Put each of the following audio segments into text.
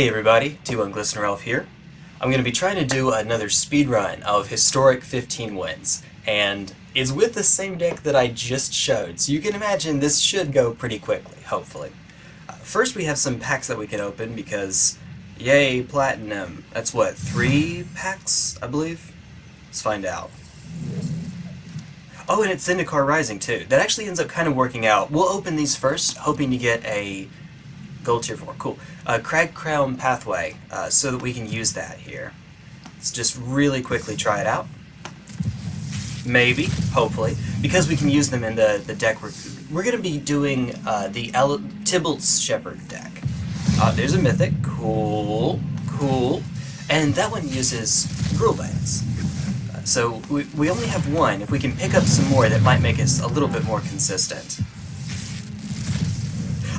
Hey everybody, T1 Glistener Elf here. I'm going to be trying to do another speed run of Historic 15 Wins, and it's with the same deck that I just showed, so you can imagine this should go pretty quickly, hopefully. Uh, first we have some packs that we can open because, yay, Platinum. That's what, three packs, I believe? Let's find out. Oh, and it's Zendikar Rising too. That actually ends up kind of working out. We'll open these first, hoping to get a Gold tier 4, cool. Uh, Cragcrown Pathway, uh, so that we can use that here. Let's just really quickly try it out. Maybe, hopefully, because we can use them in the, the deck. We're, we're going to be doing uh, the El Tibalt's Shepherd deck. Uh, there's a Mythic, cool, cool. And that one uses Gruul Lance. Uh, so we, we only have one. If we can pick up some more, that might make us a little bit more consistent.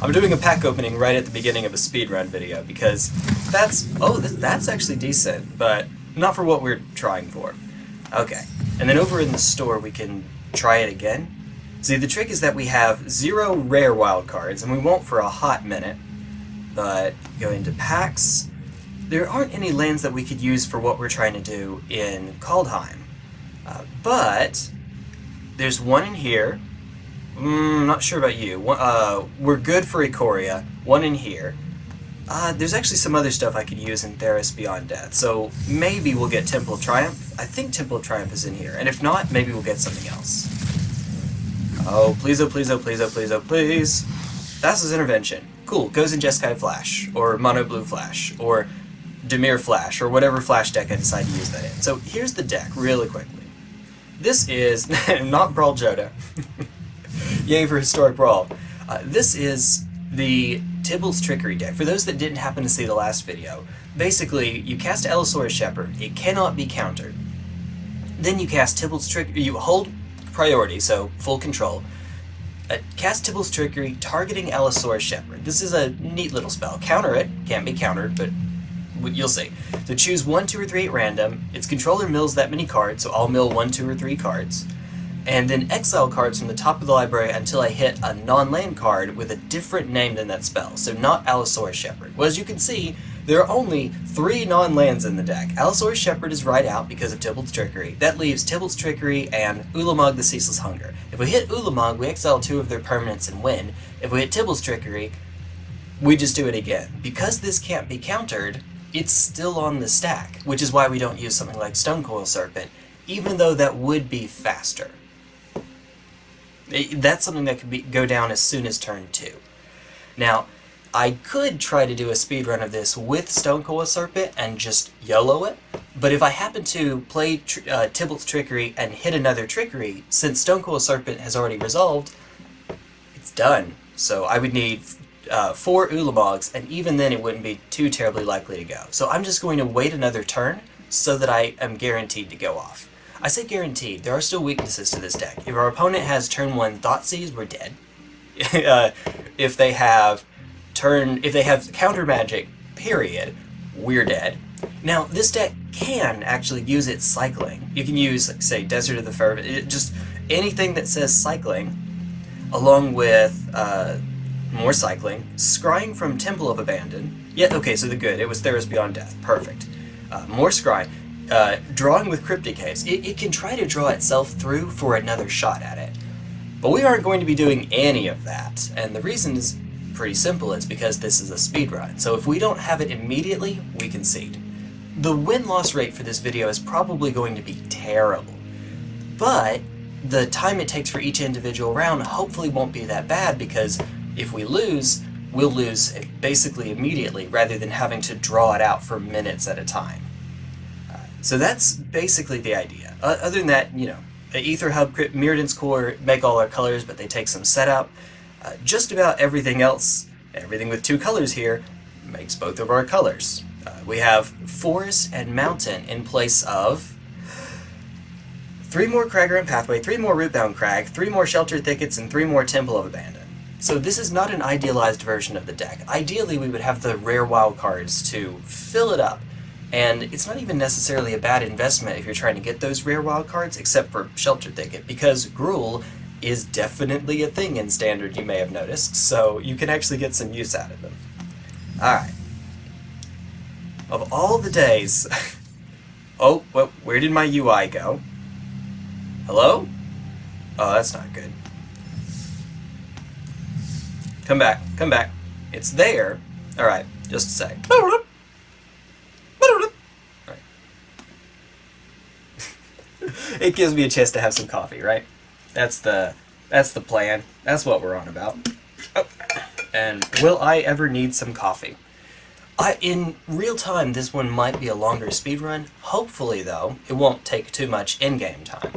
I'm doing a pack opening right at the beginning of a speedrun video because that's, oh, that's actually decent, but not for what we're trying for. Okay, and then over in the store we can try it again. See, the trick is that we have zero rare wild cards, and we won't for a hot minute, but go into packs. There aren't any lands that we could use for what we're trying to do in Kaldheim, uh, but there's one in here, Mm, not sure about you. Uh, we're good for Ikoria. One in here. Uh, there's actually some other stuff I could use in Theros Beyond Death, so maybe we'll get Temple of Triumph. I think Temple of Triumph is in here, and if not, maybe we'll get something else. Oh, please, oh, please, oh, please, oh, please, oh, please. Thassa's Intervention. Cool, goes in Jeskai Flash, or Mono Blue Flash, or Dimir Flash, or whatever Flash deck I decide to use that in. So here's the deck, really quickly. This is not Brawl Jodah. Yay for Historic Brawl. Uh, this is the Tibalt's Trickery deck. For those that didn't happen to see the last video, basically, you cast Allosaurus Shepherd, it cannot be countered. Then you cast Tibalt's Trickery, you hold priority, so full control. Uh, cast Tibalt's Trickery, targeting Allosaurus Shepherd. This is a neat little spell. Counter it, can't be countered, but you'll see. So choose 1, 2, or 3 at random. Its controller mills that many cards, so I'll mill 1, 2, or 3 cards and then exile cards from the top of the library until I hit a non-land card with a different name than that spell, so not Allosaurus Shepherd. Well, as you can see, there are only three non-lands in the deck. Allosaurus Shepherd is right out because of Tibalt's Trickery. That leaves Tibalt's Trickery and Ulamog the Ceaseless Hunger. If we hit Ulamog, we exile two of their permanents and win. If we hit Tibalt's Trickery, we just do it again. Because this can't be countered, it's still on the stack, which is why we don't use something like Stonecoil Serpent, even though that would be faster. That's something that could be, go down as soon as turn 2. Now, I could try to do a speed run of this with Stonecoil Serpent and just YOLO it, but if I happen to play tr uh, Tibalt's Trickery and hit another Trickery, since Stonecoil Serpent has already resolved, it's done. So I would need uh, four Ulamogs, and even then it wouldn't be too terribly likely to go. So I'm just going to wait another turn so that I am guaranteed to go off. I say guaranteed, there are still weaknesses to this deck. If our opponent has turn 1 Thoughtseize, we're dead. uh, if they have turn, if they have counter magic, period, we're dead. Now, this deck can actually use its cycling. You can use, like, say, Desert of the Fervent, just anything that says cycling, along with uh, more cycling, scrying from Temple of Abandon. Yeah, okay, so the good. It was Theros Beyond Death. Perfect. Uh, more scry uh, drawing with Cryptic Caves, it, it can try to draw itself through for another shot at it. But we aren't going to be doing any of that, and the reason is pretty simple, it's because this is a speedrun, so if we don't have it immediately, we concede. The win-loss rate for this video is probably going to be terrible, but the time it takes for each individual round hopefully won't be that bad because if we lose, we'll lose basically immediately rather than having to draw it out for minutes at a time. So that's basically the idea. Uh, other than that, you know, Aether Hub, Mirrodin's Core make all our colors, but they take some setup. Uh, just about everything else, everything with two colors here, makes both of our colors. Uh, we have Forest and Mountain in place of three more Cragcrown Pathway, three more Rootbound Crag, three more Sheltered Thickets, and three more Temple of Abandon. So this is not an idealized version of the deck. Ideally, we would have the rare wild cards to fill it up, and it's not even necessarily a bad investment if you're trying to get those rare wild cards, except for Shelter Thicket, because Gruul is definitely a thing in Standard, you may have noticed, so you can actually get some use out of them. Alright. of all the days. oh, well, where did my UI go? Hello? Oh, that's not good. Come back, come back. It's there. Alright, just a sec. it gives me a chance to have some coffee, right? That's the that's the plan. That's what we're on about. Oh. And will I ever need some coffee? I, in real time, this one might be a longer speed run. Hopefully, though, it won't take too much in-game time.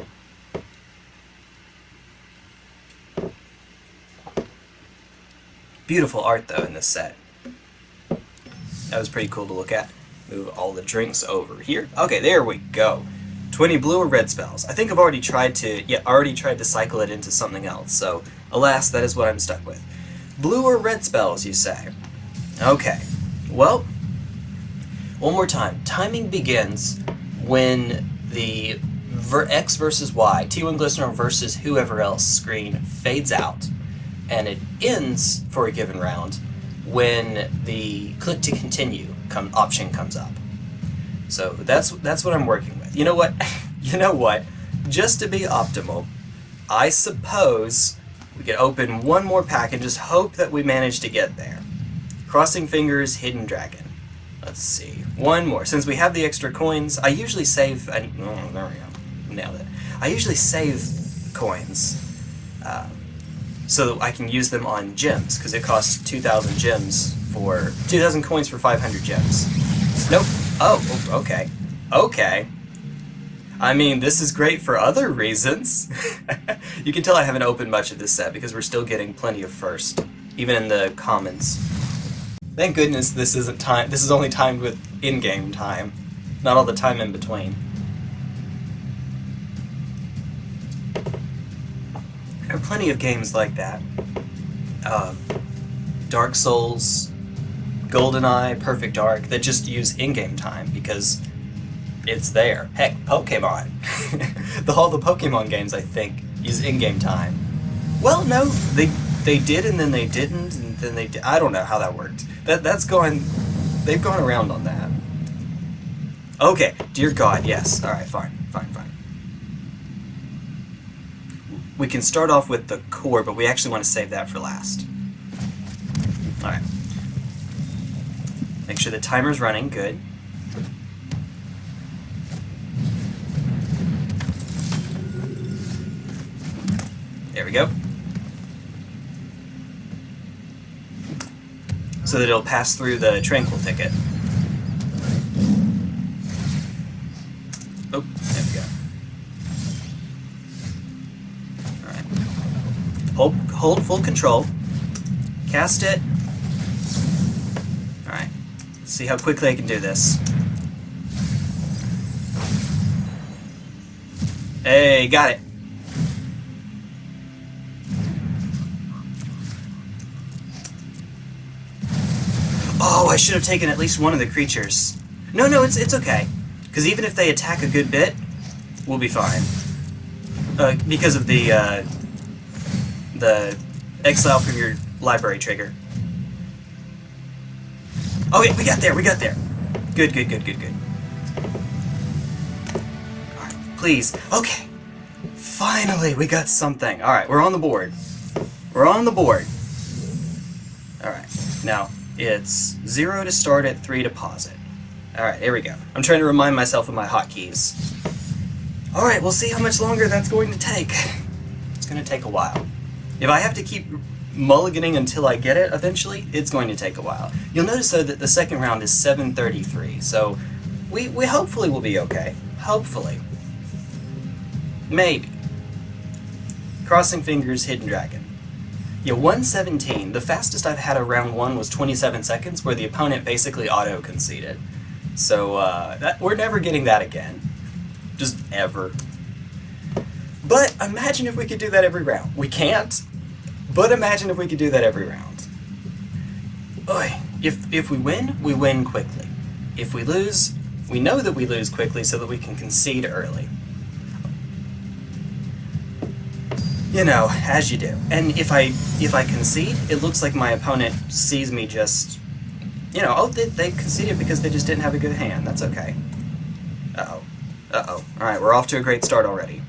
Beautiful art, though, in this set. That was pretty cool to look at. Move all the drinks over here. Okay, there we go. 20 blue or red spells. I think I've already tried to, yeah, already tried to cycle it into something else, so alas, that is what I'm stuck with. Blue or red spells, you say? Okay, well, one more time. Timing begins when the ver X versus Y, T1 Glistener versus whoever else screen fades out, and it ends for a given round when the click to continue come, option comes up. So that's that's what I'm working. You know what? you know what? Just to be optimal, I suppose we could open one more pack and just hope that we manage to get there. Crossing fingers, hidden dragon. Let's see. One more. Since we have the extra coins, I usually save... oh, there we go. Nailed it. I usually save coins uh, so that I can use them on gems, because it costs 2,000 gems for... 2,000 coins for 500 gems. Nope. Oh, okay. Okay. I mean, this is great for other reasons. you can tell I haven't opened much of this set because we're still getting plenty of first, even in the commons. Thank goodness this isn't time. This is only timed with in-game time, not all the time in between. There are plenty of games like that. Uh, Dark Souls, GoldenEye, Perfect Dark, that just use in-game time because it's there. Heck, Pokemon. the, all the Pokemon games, I think, use in-game time. Well, no, they they did and then they didn't and then they did. I don't know how that worked. That that's going. They've gone around on that. Okay, dear God, yes. All right, fine, fine, fine. We can start off with the core, but we actually want to save that for last. All right. Make sure the timer's running. Good. There we go. So that it'll pass through the tranquil thicket. Oh, there we go. Alright. Hold, hold full control. Cast it. Alright. See how quickly I can do this. Hey, got it. Oh, I should have taken at least one of the creatures. No, no, it's, it's okay. Because even if they attack a good bit, we'll be fine. Uh, because of the, uh, the exile from your library trigger. Okay, we got there, we got there. Good, good, good, good, good. Alright, please. Okay. Finally, we got something. Alright, we're on the board. We're on the board. Alright, now, it's 0 to start at 3 to pause. Alright, here we go. I'm trying to remind myself of my hotkeys. Alright, we'll see how much longer that's going to take. It's going to take a while. If I have to keep mulliganing until I get it eventually, it's going to take a while. You'll notice though that the second round is 733, so we, we hopefully will be okay. Hopefully. Maybe. Crossing fingers, Hidden Dragon. Yeah, 117. The fastest I've had a round one was 27 seconds, where the opponent basically auto-conceded. So, uh, that, we're never getting that again. Just ever. But imagine if we could do that every round. We can't, but imagine if we could do that every round. Oy. If, if we win, we win quickly. If we lose, we know that we lose quickly so that we can concede early. You know, as you do. And if I if I concede, it looks like my opponent sees me just you know, oh, they, they conceded because they just didn't have a good hand. That's okay. Uh-oh. Uh-oh. Alright, we're off to a great start already.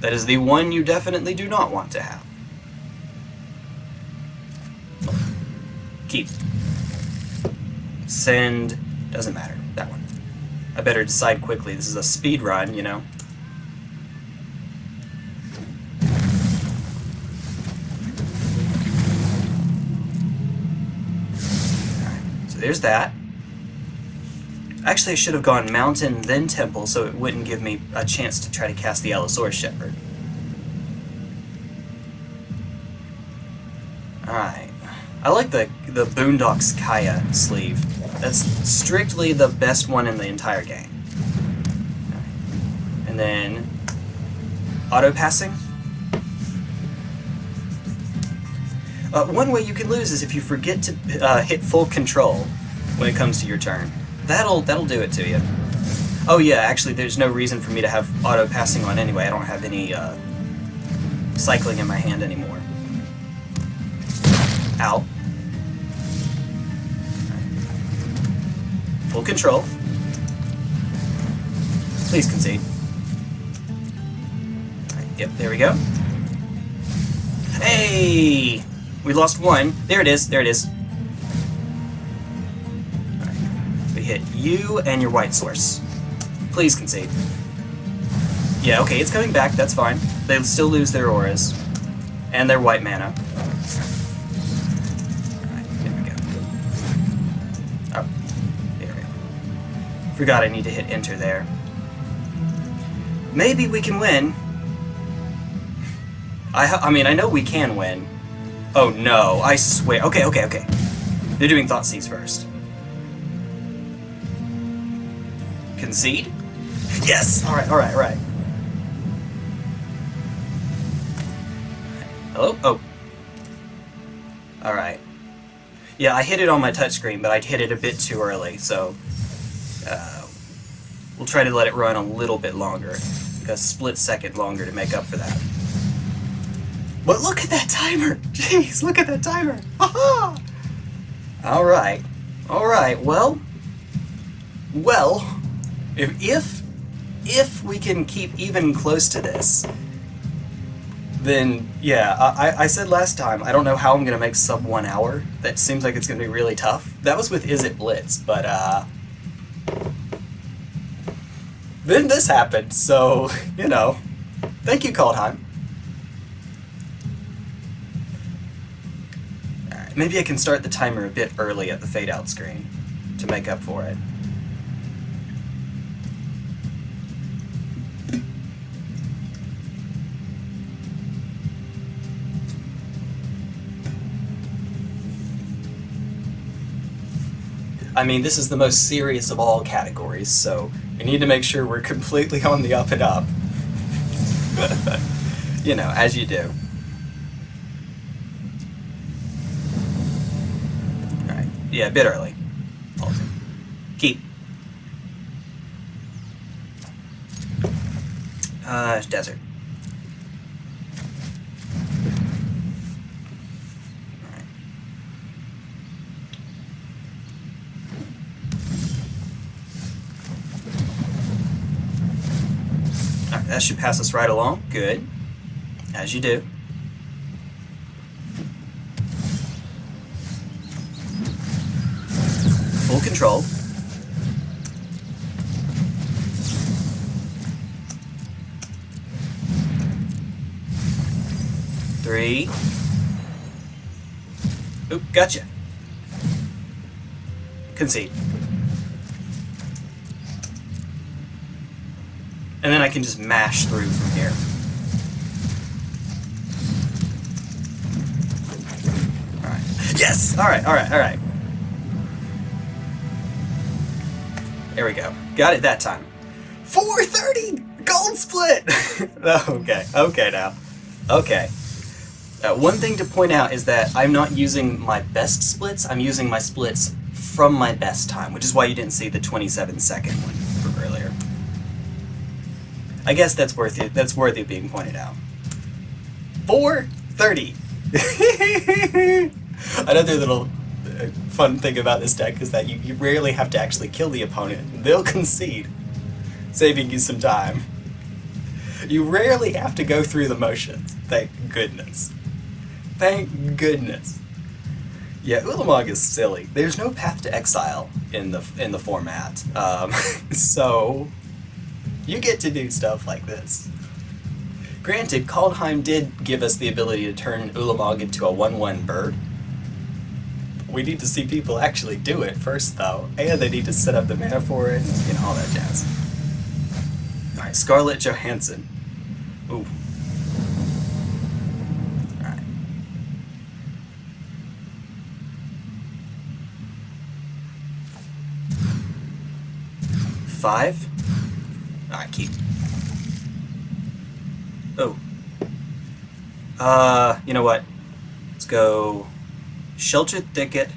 That is the one you definitely do not want to have. Keep. Send. Doesn't matter. I better decide quickly. This is a speed run, you know. Alright, so there's that. Actually, I should have gone mountain, then temple, so it wouldn't give me a chance to try to cast the Allosaurus Shepherd. Alright. I like the, the Boondocks Kaya sleeve. That's strictly the best one in the entire game. And then... Auto passing. Uh, one way you can lose is if you forget to uh, hit full control when it comes to your turn. That'll that'll do it to you. Oh yeah, actually there's no reason for me to have auto passing on anyway. I don't have any uh, cycling in my hand anymore. Ow. Full control. Please concede. Right, yep, there we go. Hey! We lost one. There it is, there it is. We hit you and your white source. Please concede. Yeah, okay, it's coming back, that's fine. They still lose their auras. And their white mana. Forgot I need to hit enter there. Maybe we can win. I, I mean, I know we can win. Oh no, I swear. Okay, okay, okay. They're doing Thoughtseize first. Concede? Yes! Alright, alright, alright. Hello? Oh. Alright. Yeah, I hit it on my touchscreen, but I hit it a bit too early, so uh, we'll try to let it run a little bit longer, like a split second longer to make up for that. But look at that timer! Jeez, look at that timer! Aha! Alright. Alright, well... Well, if, if, if we can keep even close to this, then yeah, I, I said last time, I don't know how I'm going to make sub one hour. That seems like it's going to be really tough. That was with Izzet Blitz, but uh, then this happened, so, you know, thank you, Kaldheim. Maybe I can start the timer a bit early at the fade out screen to make up for it. I mean, this is the most serious of all categories, so we need to make sure we're completely on the up and up. you know, as you do. Alright, yeah, a bit early. Keep. Uh, desert. That should pass us right along. Good. As you do. Full control. Three. Oop, gotcha. Concede. And then I can just mash through from here. Alright. Yes! Alright, alright, alright. There we go. Got it that time. 430! Gold split! okay, okay now. Okay. Uh, one thing to point out is that I'm not using my best splits, I'm using my splits from my best time, which is why you didn't see the 27 second one. I guess that's worth it. That's worthy of being pointed out. 430. Another little uh, fun thing about this deck is that you, you rarely have to actually kill the opponent. They'll concede, saving you some time. You rarely have to go through the motions. Thank goodness. Thank goodness. Yeah, Ulamog is silly. There's no path to exile in the in the format, um, so you get to do stuff like this. Granted, Kaldheim did give us the ability to turn Ulamog into a 1-1 bird. We need to see people actually do it first, though, and they need to set up the mana for it, and all that jazz. Alright, Scarlett Johansson. Ooh. Alright. Five? Oh. Uh, you know what? Let's go Sheltered Thicket,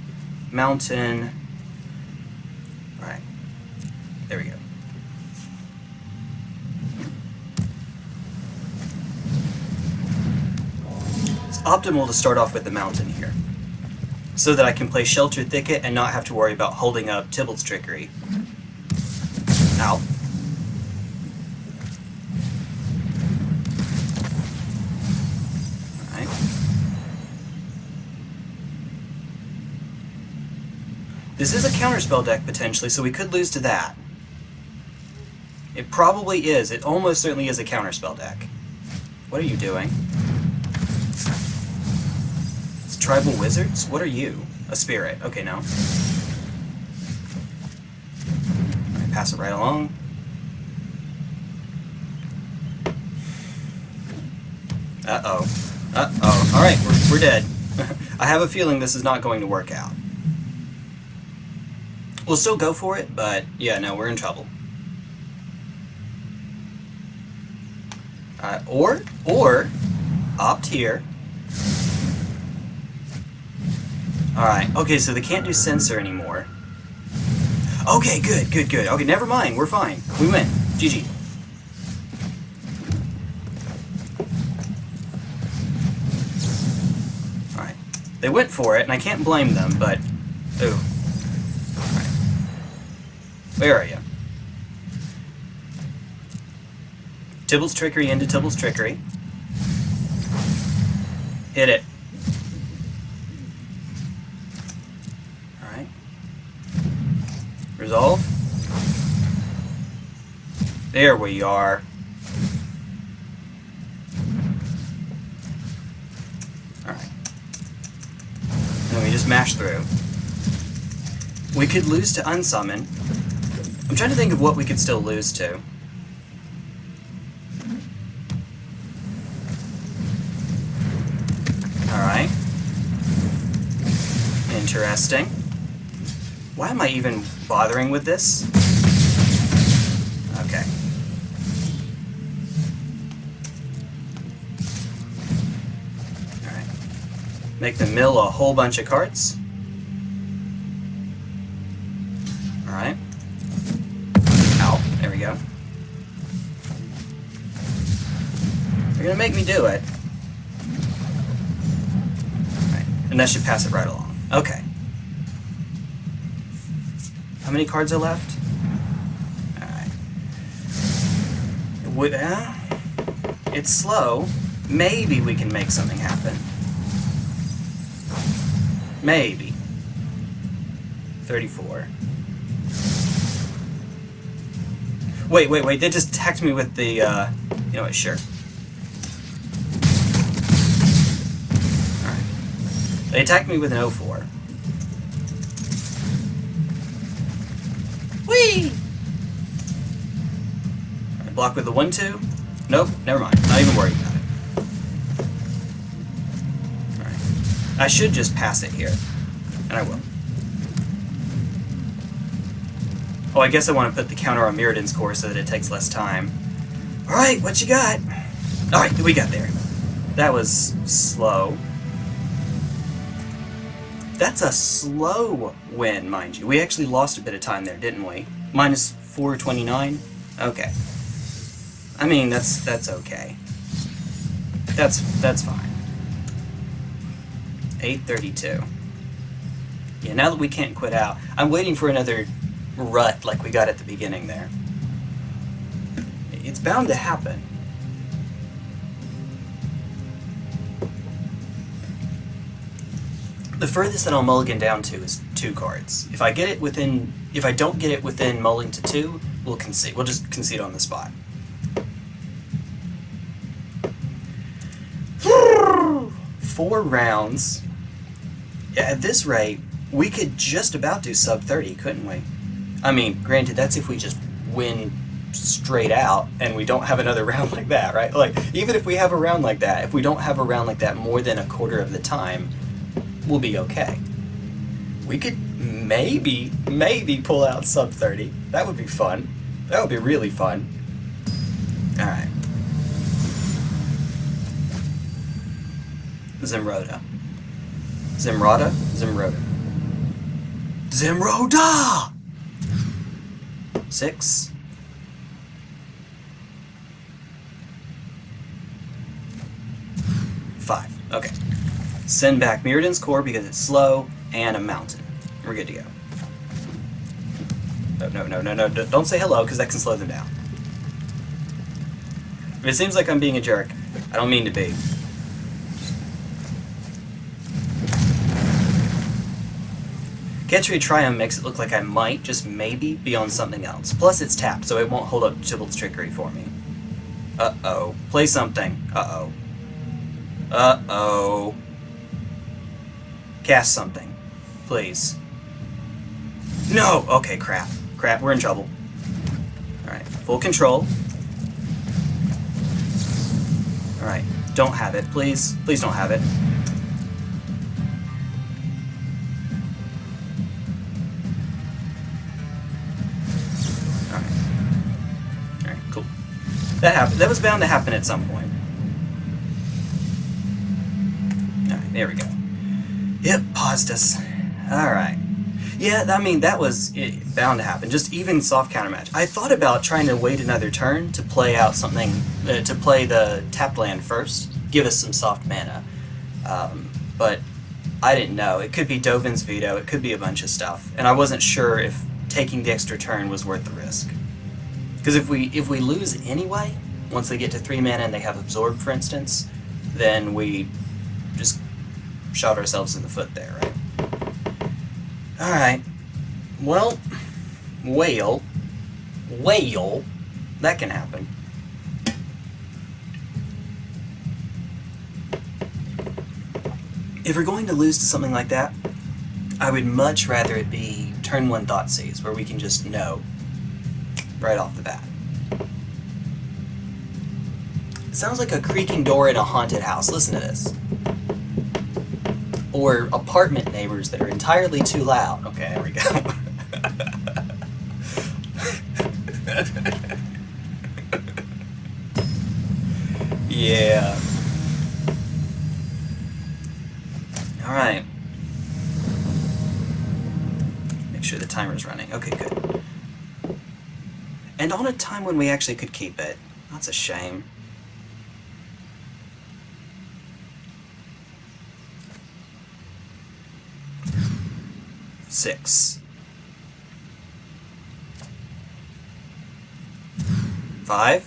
Mountain. Alright. There we go. It's optimal to start off with the mountain here. So that I can play Sheltered Thicket and not have to worry about holding up Tibalt's Trickery. Ow. This is a counterspell deck potentially, so we could lose to that. It probably is. It almost certainly is a counterspell deck. What are you doing? It's tribal wizards? What are you? A spirit. Okay, no. Alright, pass it right along. Uh-oh. Uh-oh. Alright, we're, we're dead. I have a feeling this is not going to work out. We'll still go for it, but yeah, no, we're in trouble. Uh, or, or, opt here. Alright, okay, so they can't do Censor anymore. Okay, good, good, good. Okay, never mind, we're fine. We win. GG. Alright. They went for it, and I can't blame them, but... Ooh. Where are you? Tibalt's Trickery into Tibalt's Trickery. Hit it. Alright. Resolve. There we are. Alright. And we just mash through. We could lose to Unsummon. I'm trying to think of what we could still lose to. Alright. Interesting. Why am I even bothering with this? Okay. Alright. Make the mill a whole bunch of carts. Do it. Alright. And that should pass it right along. Okay. How many cards are left? Alright. Would, uh, it's slow. Maybe we can make something happen. Maybe. 34. Wait, wait, wait. They just attacked me with the, uh... You know what, sure. They attacked me with an 04. Whee! Block with the 1-2. Nope, never mind. Not even worried about it. Alright. I should just pass it here. And I will. Oh, I guess I want to put the counter on Mirrodin's core so that it takes less time. Alright, what you got? Alright, we got there. That was slow. That's a slow win, mind you. We actually lost a bit of time there, didn't we? Minus 429? Okay. I mean, that's that's okay. That's that's fine. 832. Yeah, now that we can't quit out, I'm waiting for another rut like we got at the beginning there. It's bound to happen. The furthest that I'll mulligan down to is two cards. If I get it within, if I don't get it within mulling to two, we'll concede. We'll just concede on the spot. Four rounds. Yeah, at this rate, we could just about do sub 30, couldn't we? I mean, granted, that's if we just win straight out and we don't have another round like that, right? Like, even if we have a round like that, if we don't have a round like that more than a quarter of the time, we'll be okay. We could maybe, maybe pull out sub 30. That would be fun. That would be really fun. Alright. Zimroda. Zimroda? Zimroda. Zimroda! Six. Five. Okay. Send back Mirrodin's core because it's slow and a mountain. We're good to go. No, no, no, no, no. Don't say hello because that can slow them down. If it seems like I'm being a jerk, I don't mean to be. Catchery Triumph makes it look like I might, just maybe, be on something else. Plus it's tapped, so it won't hold up Tibalt's trickery for me. Uh-oh. Play something. Uh-oh. Uh-oh. Cast something. Please. No! Okay, crap. Crap, we're in trouble. Alright, full control. Alright, don't have it, please. Please don't have it. That happened. That was bound to happen at some point. Alright, there we go. Yep, paused us. Alright. Yeah, I mean, that was it, bound to happen. Just even soft counter match. I thought about trying to wait another turn to play out something, uh, to play the tap land first, give us some soft mana. Um, but I didn't know. It could be Dovin's veto, it could be a bunch of stuff. And I wasn't sure if taking the extra turn was worth the risk. Because if we if we lose anyway, once they get to three mana and they have absorb, for instance, then we just shot ourselves in the foot there, right? All right. Well, whale, whale, that can happen. If we're going to lose to something like that, I would much rather it be turn one Thoughtseize, where we can just know right off the bat. It sounds like a creaking door in a haunted house. Listen to this. Or apartment neighbors that are entirely too loud. Okay, there we go. yeah. Alright. Make sure the timer's running. Okay, good. And on a time when we actually could keep it. That's a shame. Six. Five.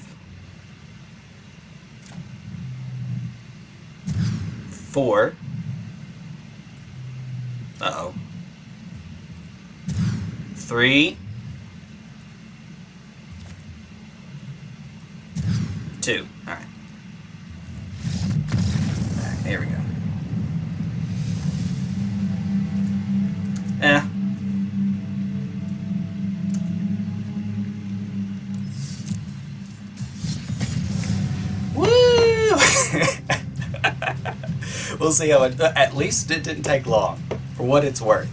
Four. Uh-oh. Three. two. Eh. Woo! we'll see how it... At least it didn't take long, for what it's worth.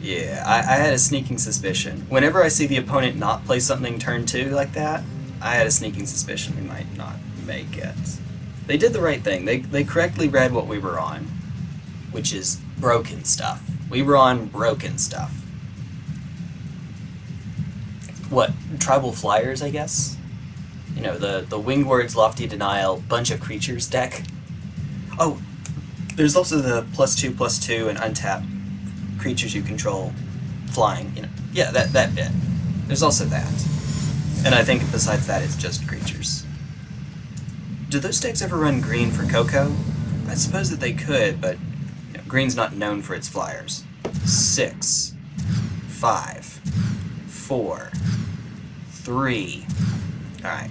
Yeah, I, I had a sneaking suspicion. Whenever I see the opponent not play something turn two like that, I had a sneaking suspicion we might not make it. They did the right thing. They, they correctly read what we were on, which is broken stuff. We were on broken stuff. What, tribal flyers, I guess? You know, the, the Winged Words, Lofty Denial, bunch of creatures deck. Oh, There's also the plus two, plus two, and untap creatures you control flying. You know, yeah, that that bit. There's also that, and I think besides that, it's just creatures. Do those decks ever run green for Coco? I suppose that they could, but green's not known for its flyers. Six, five, four, three. All right.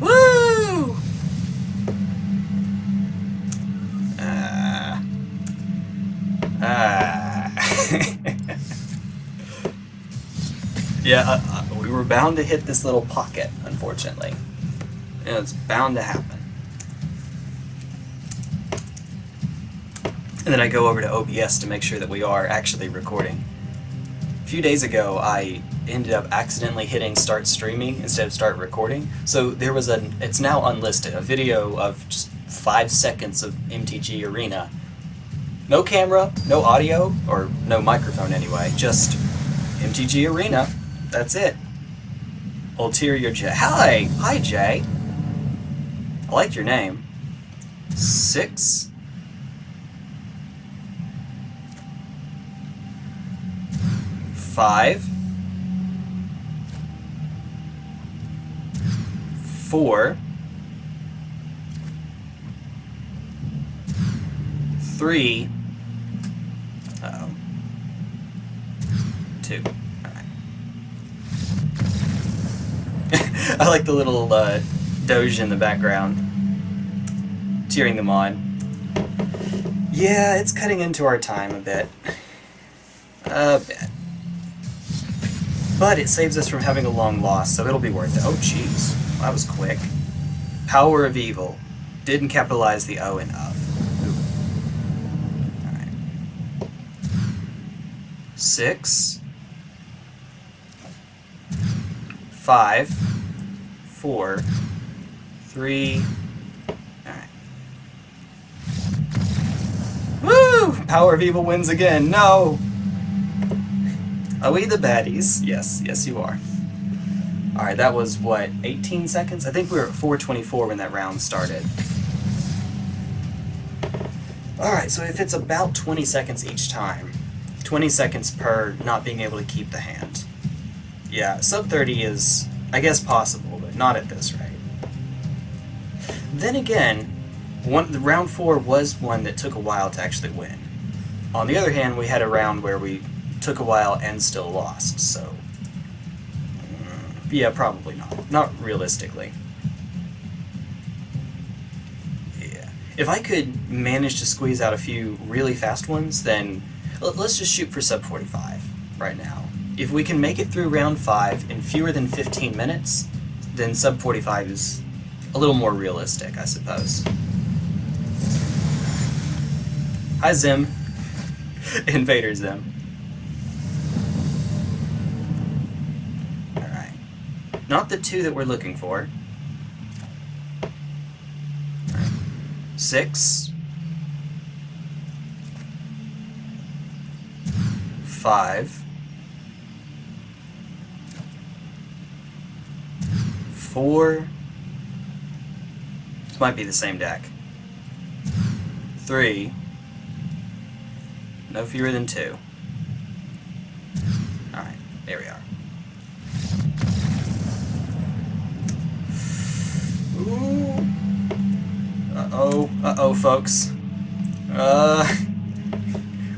Woo! Ah. Ah. yeah, uh, uh, we were bound to hit this little pocket, unfortunately. And it's bound to happen. And then I go over to OBS to make sure that we are actually recording. A few days ago, I ended up accidentally hitting start streaming instead of start recording. So there was a, it's now unlisted, a video of just five seconds of MTG Arena. No camera, no audio, or no microphone anyway, just MTG Arena. That's it. Ulterior J. Hi! Hi, Jay. I like your name. Six. Five. four, three, uh. I like the little uh, doge in the background, cheering them on. Yeah, it's cutting into our time a bit. A bit. But it saves us from having a long loss, so it'll be worth it. Oh, jeez that was quick. Power of Evil. Didn't capitalize the O in of. Alright. Six. Five. Four. Three. Alright. Woo! Power of Evil wins again. No! Are we the baddies? Yes, yes you are. Alright, that was, what, 18 seconds? I think we were at 424 when that round started. Alright, so if it's about 20 seconds each time, 20 seconds per not being able to keep the hand. Yeah, sub 30 is, I guess, possible, but not at this rate. Then again, one, the round 4 was one that took a while to actually win. On the other hand, we had a round where we took a while and still lost, so mm, yeah, probably not. Not realistically. Yeah. If I could manage to squeeze out a few really fast ones, then let's just shoot for sub 45 right now. If we can make it through round 5 in fewer than 15 minutes, then sub 45 is a little more realistic, I suppose. Hi Zim. Invader Zim. Not the two that we're looking for. Six. Five. Four. This might be the same deck. Three. No fewer than two. Alright, there we are. Uh-oh, uh-oh, folks. Uh,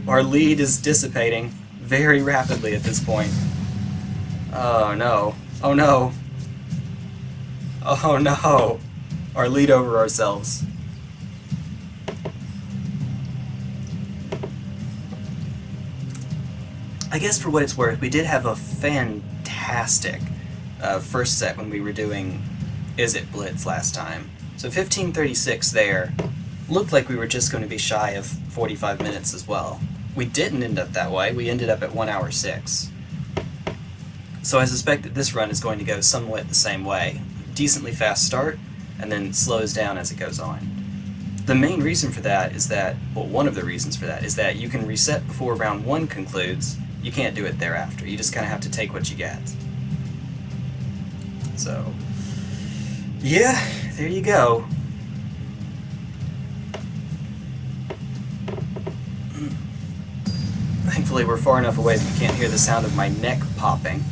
our lead is dissipating very rapidly at this point. Oh no. Oh no. Oh no. Our lead over ourselves. I guess for what it's worth, we did have a fantastic uh, first set when we were doing Izzet Blitz last time. So 1536 there looked like we were just going to be shy of 45 minutes as well. We didn't end up that way, we ended up at 1 hour 6. So I suspect that this run is going to go somewhat the same way. Decently fast start, and then slows down as it goes on. The main reason for that is that, well, one of the reasons for that is that you can reset before round 1 concludes, you can't do it thereafter. You just kind of have to take what you get. So, yeah, there you go. Thankfully, we're far enough away that you can't hear the sound of my neck popping.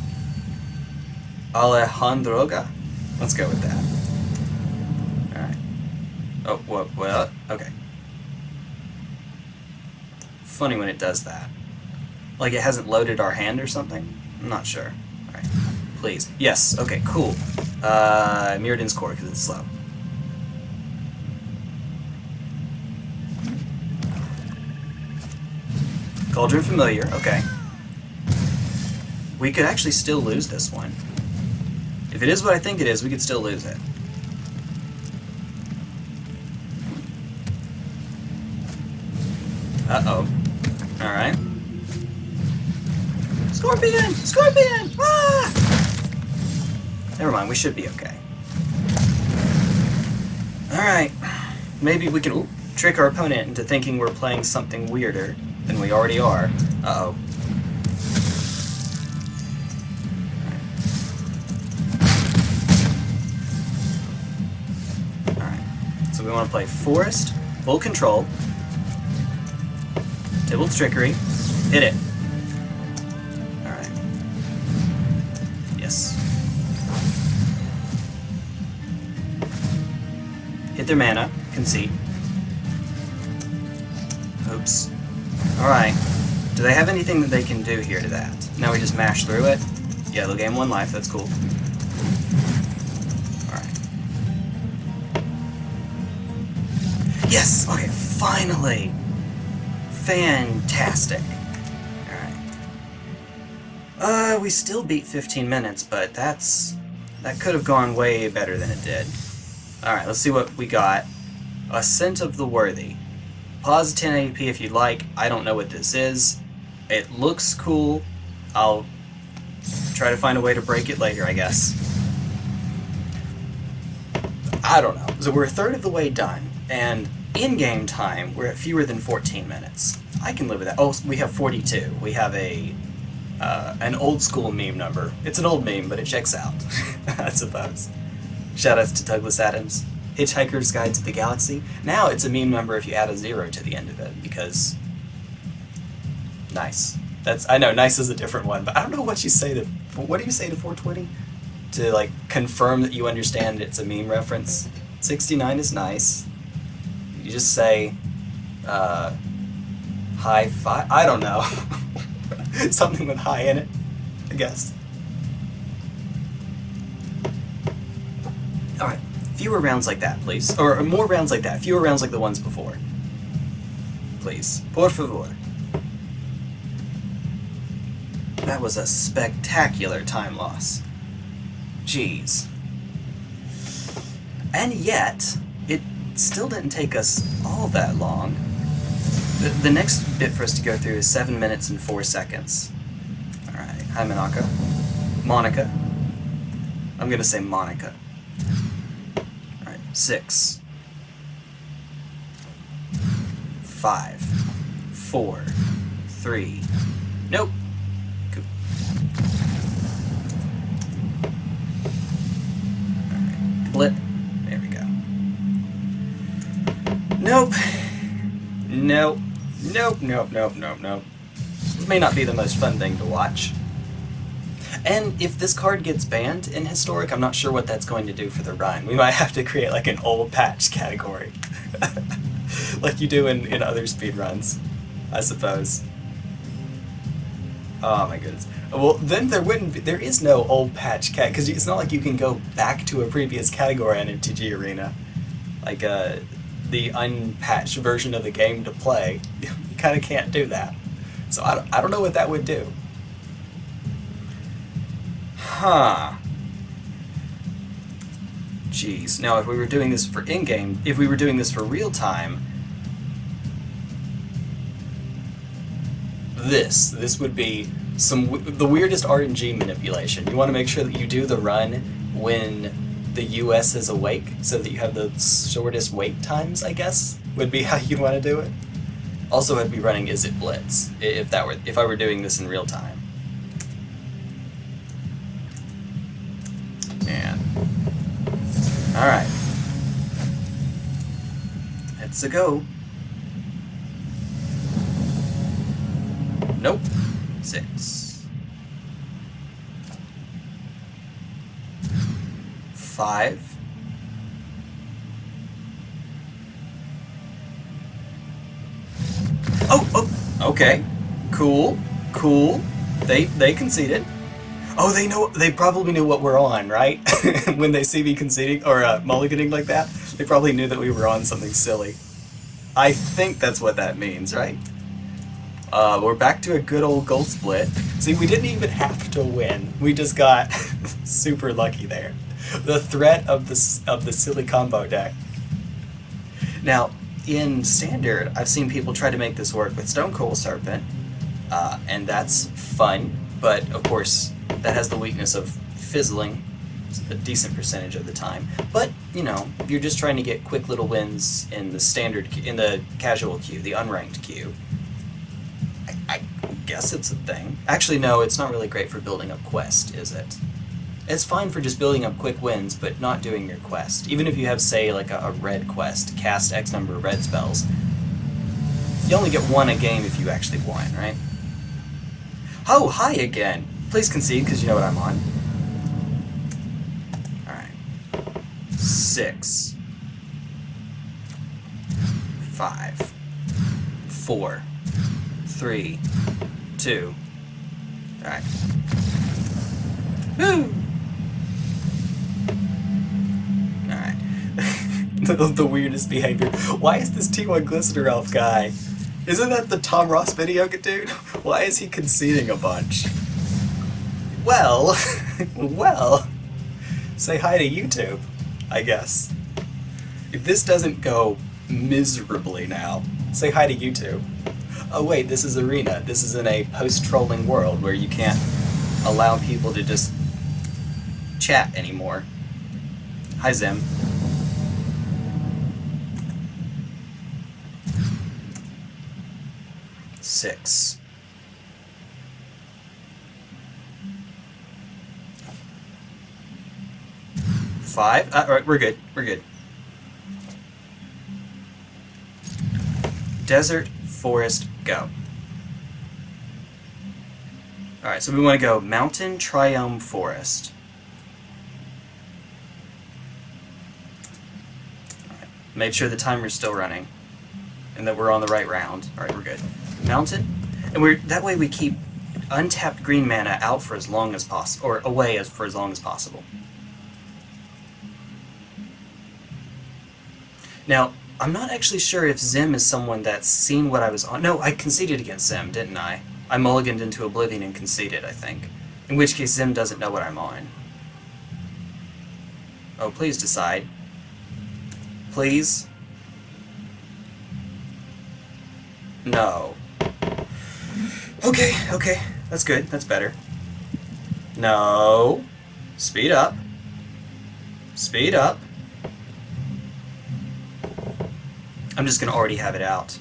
Alejandroga. Let's go with that. Alright. Oh, what, what? Okay. Funny when it does that. Like it hasn't loaded our hand or something? I'm not sure. Please. Yes. Okay, cool. Uh, Mirrodin's core because it's slow. Cauldron familiar, okay. We could actually still lose this one. If it is what I think it is, we could still lose it. Uh-oh. Alright. Scorpion! Scorpion! Ah! Never mind, we should be okay. Alright. Maybe we can ooh, trick our opponent into thinking we're playing something weirder than we already are. Uh-oh. Alright. So we want to play Forest, Full Control, Tibalt's Trickery, hit it. Their mana, concede. Oops. Alright. Do they have anything that they can do here to that? Now we just mash through it? Yeah, they'll gain one life, that's cool. Alright. Yes! Okay, finally! Fantastic. Alright. Uh, we still beat 15 minutes, but that's... That could have gone way better than it did. Alright, let's see what we got. Ascent of the Worthy. Pause 1080p if you'd like. I don't know what this is. It looks cool. I'll try to find a way to break it later, I guess. I don't know. So we're a third of the way done, and in-game time, we're at fewer than 14 minutes. I can live with that. Oh, we have 42. We have a uh, an old school meme number. It's an old meme, but it checks out, I suppose. Shoutouts to Douglas Adams. Hitchhiker's Guide to the Galaxy. Now it's a meme number if you add a zero to the end of it, because... Nice. That's I know, nice is a different one, but I don't know what you say to... What do you say to 420? To, like, confirm that you understand it's a meme reference? 69 is nice. You just say, uh... High five? I don't know. Something with high in it, I guess. Alright fewer rounds like that, please. Or more rounds like that. Fewer rounds like the ones before. Please. Por favor. That was a spectacular time loss. Jeez. And yet, it still didn't take us all that long. The, the next bit for us to go through is 7 minutes and 4 seconds. Alright, hi Monaca. Monica. I'm gonna say Monica six, five, four, three. Nope. Cool. Blip. There we go. Nope. Nope. Nope, nope, nope, nope, nope. This may not be the most fun thing to watch. And if this card gets banned in Historic, I'm not sure what that's going to do for the run. We might have to create like an old patch category. like you do in, in other speedruns, I suppose. Oh my goodness. Well, then there wouldn't be, there is no old patch cat, because it's not like you can go back to a previous category on MTG Arena. Like, uh, the unpatched version of the game to play. you kind of can't do that. So I I don't know what that would do. Huh. Jeez. Now, if we were doing this for in-game, if we were doing this for real-time, this, this would be some the weirdest RNG manipulation. You want to make sure that you do the run when the US is awake, so that you have the shortest wait times, I guess, would be how you'd want to do it. Also, I'd be running Izzet Blitz, if that were if I were doing this in real time. Alright. Let's a go. Nope. Six. Five. Oh, oh, okay. Cool, cool. They they conceded. Oh, they know. They probably knew what we're on, right? when they see me conceding or uh, mulliganing like that, they probably knew that we were on something silly. I think that's what that means, right? Uh, we're back to a good old gold split. See, we didn't even have to win. We just got super lucky there. The threat of the of the silly combo deck. Now, in standard, I've seen people try to make this work with Stonecoil Serpent, uh, and that's fun. But of course, that has the weakness of fizzling a decent percentage of the time. But you know, if you're just trying to get quick little wins in the standard, in the casual queue, the unranked queue. I, I guess it's a thing. Actually, no, it's not really great for building up quest, is it? It's fine for just building up quick wins, but not doing your quest. Even if you have, say, like a, a red quest, cast X number of red spells, you only get one a game if you actually won, right? Oh, hi again! Please concede, because you know what I'm on. Alright. Six. Five. Four. Three. Two. Alright. Woo! Alright. the, the weirdest behavior. Why is this T1 Glistener Elf guy? Isn't that the Tom Ross video dude? Why is he conceding a bunch? Well, well, say hi to YouTube, I guess. If this doesn't go miserably now, say hi to YouTube. Oh wait, this is Arena. This is in a post-trolling world where you can't allow people to just chat anymore. Hi, Zim. Six. Five? Uh, alright, we're good. We're good. Desert, forest, go. Alright, so we want to go mountain, triome, forest. Make sure the timer's still running. And that we're on the right round. Alright, we're good. Mountain. And we're that way we keep untapped green mana out for as long as possible, or away as for as long as possible. Now, I'm not actually sure if Zim is someone that's seen what I was on. No, I conceded against Zim, didn't I? I mulliganed into Oblivion and conceded, I think. In which case Zim doesn't know what I'm on. Oh, please decide. Please? No. Okay, okay. That's good. That's better. No. Speed up. Speed up. I'm just gonna already have it out.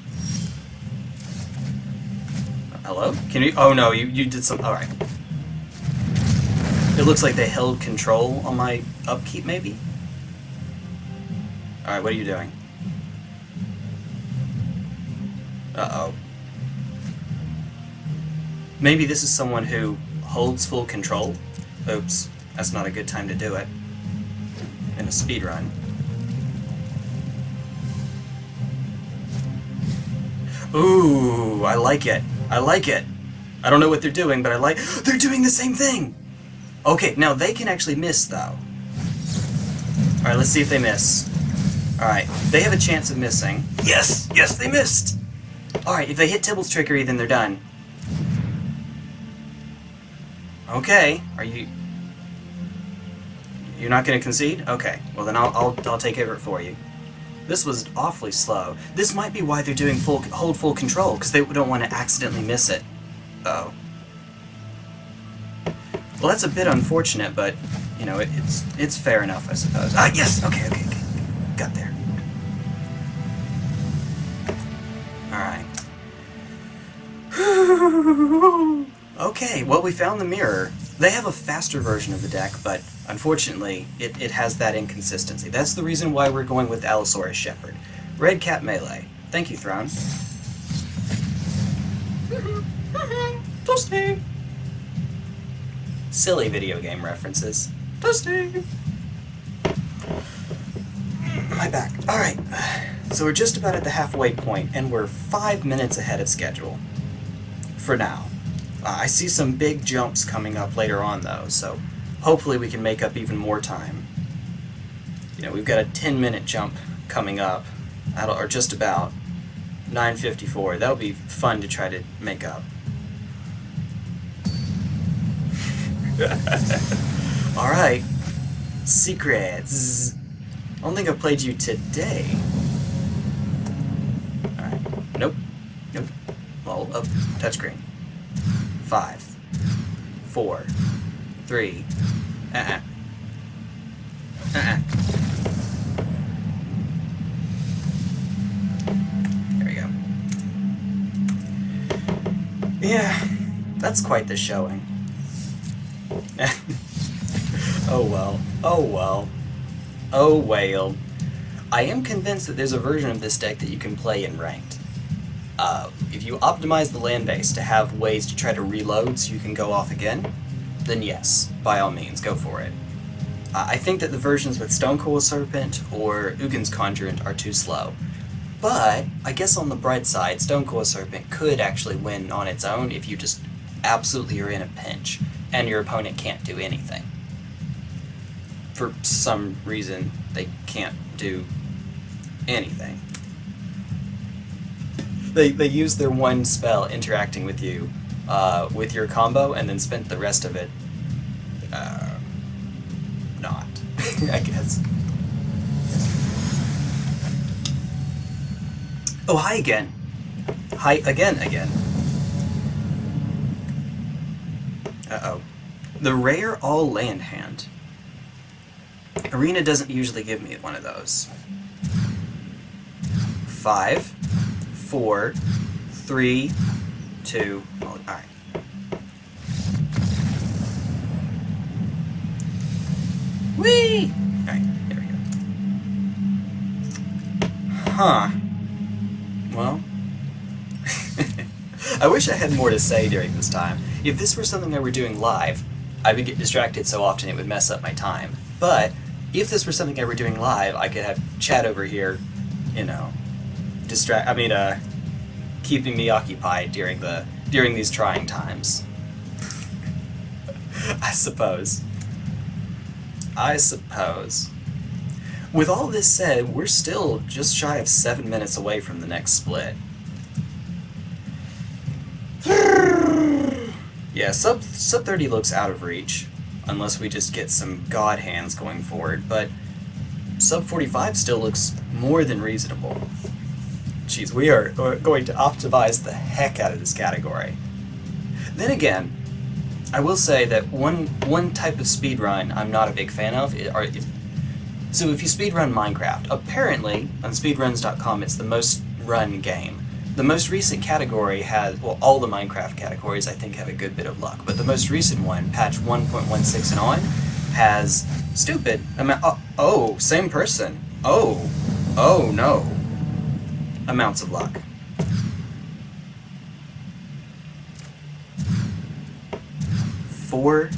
Hello? Can you- oh no, you, you did some- alright. It looks like they held control on my upkeep, maybe? Alright, what are you doing? Uh-oh. Maybe this is someone who holds full control? Oops, that's not a good time to do it. In a speed run. Ooh, I like it. I like it. I don't know what they're doing, but I like- They're doing the same thing! Okay, now they can actually miss, though. Alright, let's see if they miss. Alright, they have a chance of missing. Yes! Yes, they missed! Alright, if they hit Tibalt's trickery, then they're done. Okay, are you... You're not gonna concede? Okay, well then I'll, I'll, I'll take over it for you. This was awfully slow. This might be why they're doing full hold full control, because they don't want to accidentally miss it. Oh. Well, that's a bit unfortunate, but, you know, it, it's it's fair enough, I suppose. Ah, yes! Okay, okay, okay. Got there. Alright. okay, well, we found the mirror. They have a faster version of the deck, but unfortunately, it, it has that inconsistency. That's the reason why we're going with Allosaurus Shepherd. Red Cat Melee. Thank you, Throne. Toasty! Silly video game references. Toasty! My back. Alright, so we're just about at the halfway point, and we're five minutes ahead of schedule. For now. Uh, I see some big jumps coming up later on, though, so hopefully we can make up even more time. You know, we've got a 10 minute jump coming up, or just about. 9.54. That'll be fun to try to make up. Alright. Secrets. I don't think I've played you today. Alright. Nope. Nope. Well, up. Touchscreen. Five. Four. Three. Uh-uh. Uh-uh. There we go. Yeah, that's quite the showing. oh well. Oh well. Oh well. I am convinced that there's a version of this deck that you can play in ranked. Uh, if you optimize the land base to have ways to try to reload so you can go off again, then yes, by all means, go for it. I think that the versions with Stonecoil Serpent or Ugin's Conjurant are too slow. But, I guess on the bright side, Stonecoil Serpent could actually win on its own if you just absolutely are in a pinch, and your opponent can't do anything for some reason, they can't do anything. They, they use their one spell interacting with you, uh, with your combo, and then spent the rest of it, uh, not, I guess. Oh, hi again. Hi again, again. Uh-oh. The rare all land hand. Arena doesn't usually give me one of those. Five, four, three, two, oh, alright. Whee! Alright, there we go. Huh. Well. I wish I had more to say during this time. If this were something I were doing live, I would get distracted so often it would mess up my time. But if this were something I were doing live, I could have chat over here, you know, distract. I mean, uh, keeping me occupied during the during these trying times. I suppose. I suppose. With all this said, we're still just shy of seven minutes away from the next split. yeah, sub sub 30 looks out of reach unless we just get some god hands going forward, but sub 45 still looks more than reasonable. Jeez, we are going to optimize the heck out of this category. Then again, I will say that one one type of speedrun I'm not a big fan of are so if you speedrun Minecraft, apparently on speedruns.com it's the most run game. The most recent category has, well, all the Minecraft categories I think have a good bit of luck, but the most recent one, patch 1.16 and on, has stupid amount. Oh, oh, same person. Oh, oh no. Amounts of luck. Four,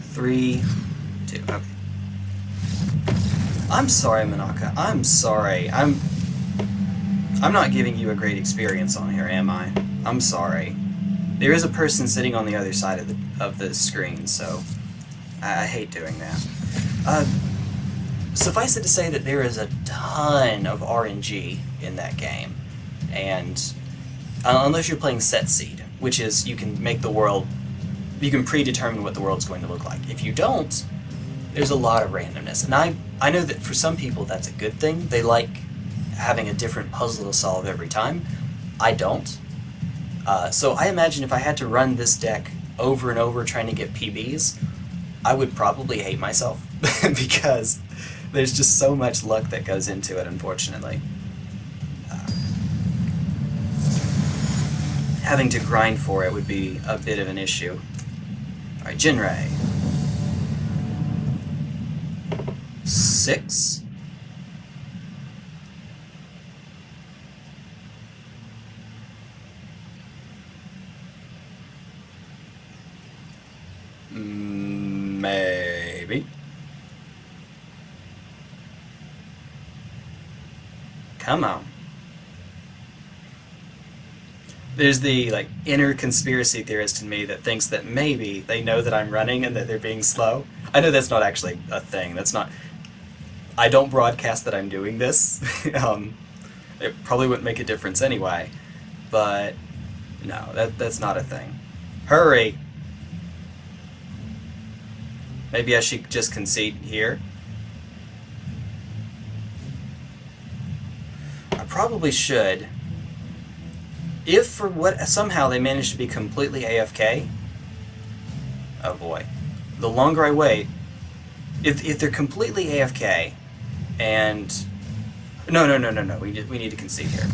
three, two. Okay. I'm sorry, Manaka. I'm sorry. I'm I'm not giving you a great experience on here, am I? I'm sorry. There is a person sitting on the other side of the, of the screen, so I, I hate doing that. Uh, suffice it to say that there is a ton of RNG in that game, and uh, unless you're playing set seed, which is you can make the world, you can predetermine what the world's going to look like. If you don't, there's a lot of randomness, and I I know that for some people that's a good thing. They like having a different puzzle to solve every time. I don't. Uh, so I imagine if I had to run this deck over and over trying to get PBs, I would probably hate myself because there's just so much luck that goes into it, unfortunately. Having to grind for it would be a bit of an issue. Alright, Jinray. Six? Mm, Maybe. Come on. There's the like inner conspiracy theorist in me that thinks that maybe they know that I'm running and that they're being slow. I know that's not actually a thing. That's not. I don't broadcast that I'm doing this. um, it probably wouldn't make a difference anyway. But no, that that's not a thing. Hurry. Maybe I should just concede here. I probably should. If for what somehow they manage to be completely AFK, oh boy. The longer I wait, if, if they're completely AFK, and no, no, no, no, no, we need, we need to concede here.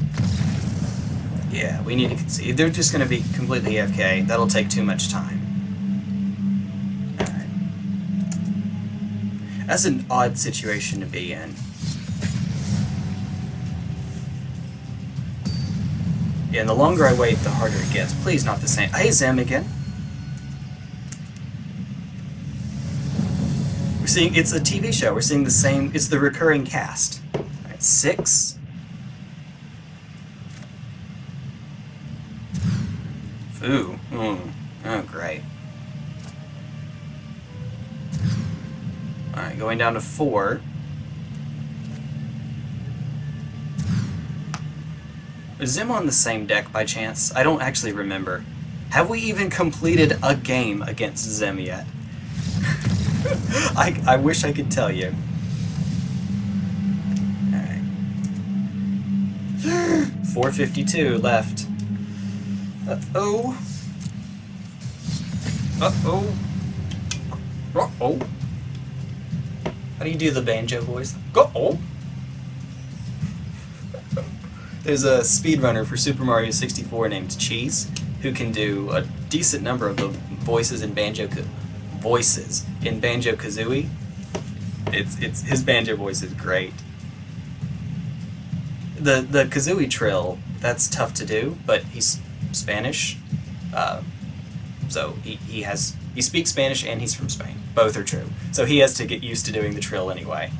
Yeah, we need to concede. They're just going to be completely AFK, that'll take too much time. Alright. That's an odd situation to be in. Yeah, and the longer I wait, the harder it gets. Please, not the same. Hey, Zem again. We're seeing, it's a TV show. We're seeing the same, it's the recurring cast. Alright, six. Ooh, mm. oh, great. Alright, going down to four. Is Zim on the same deck by chance? I don't actually remember. Have we even completed a game against Zim yet? I, I wish I could tell you. Alright. 452 left. Uh-oh. Uh-oh. Uh-oh. How do you do the banjo voice? Go-oh. There's a speedrunner for Super Mario 64 named Cheese who can do a decent number of the voices in Banjo voices in Banjo Kazooie. It's it's his banjo voice is great. The the Kazooie trill that's tough to do, but he's Spanish, uh, so he, he has he speaks Spanish and he's from Spain. Both are true. So he has to get used to doing the trill anyway.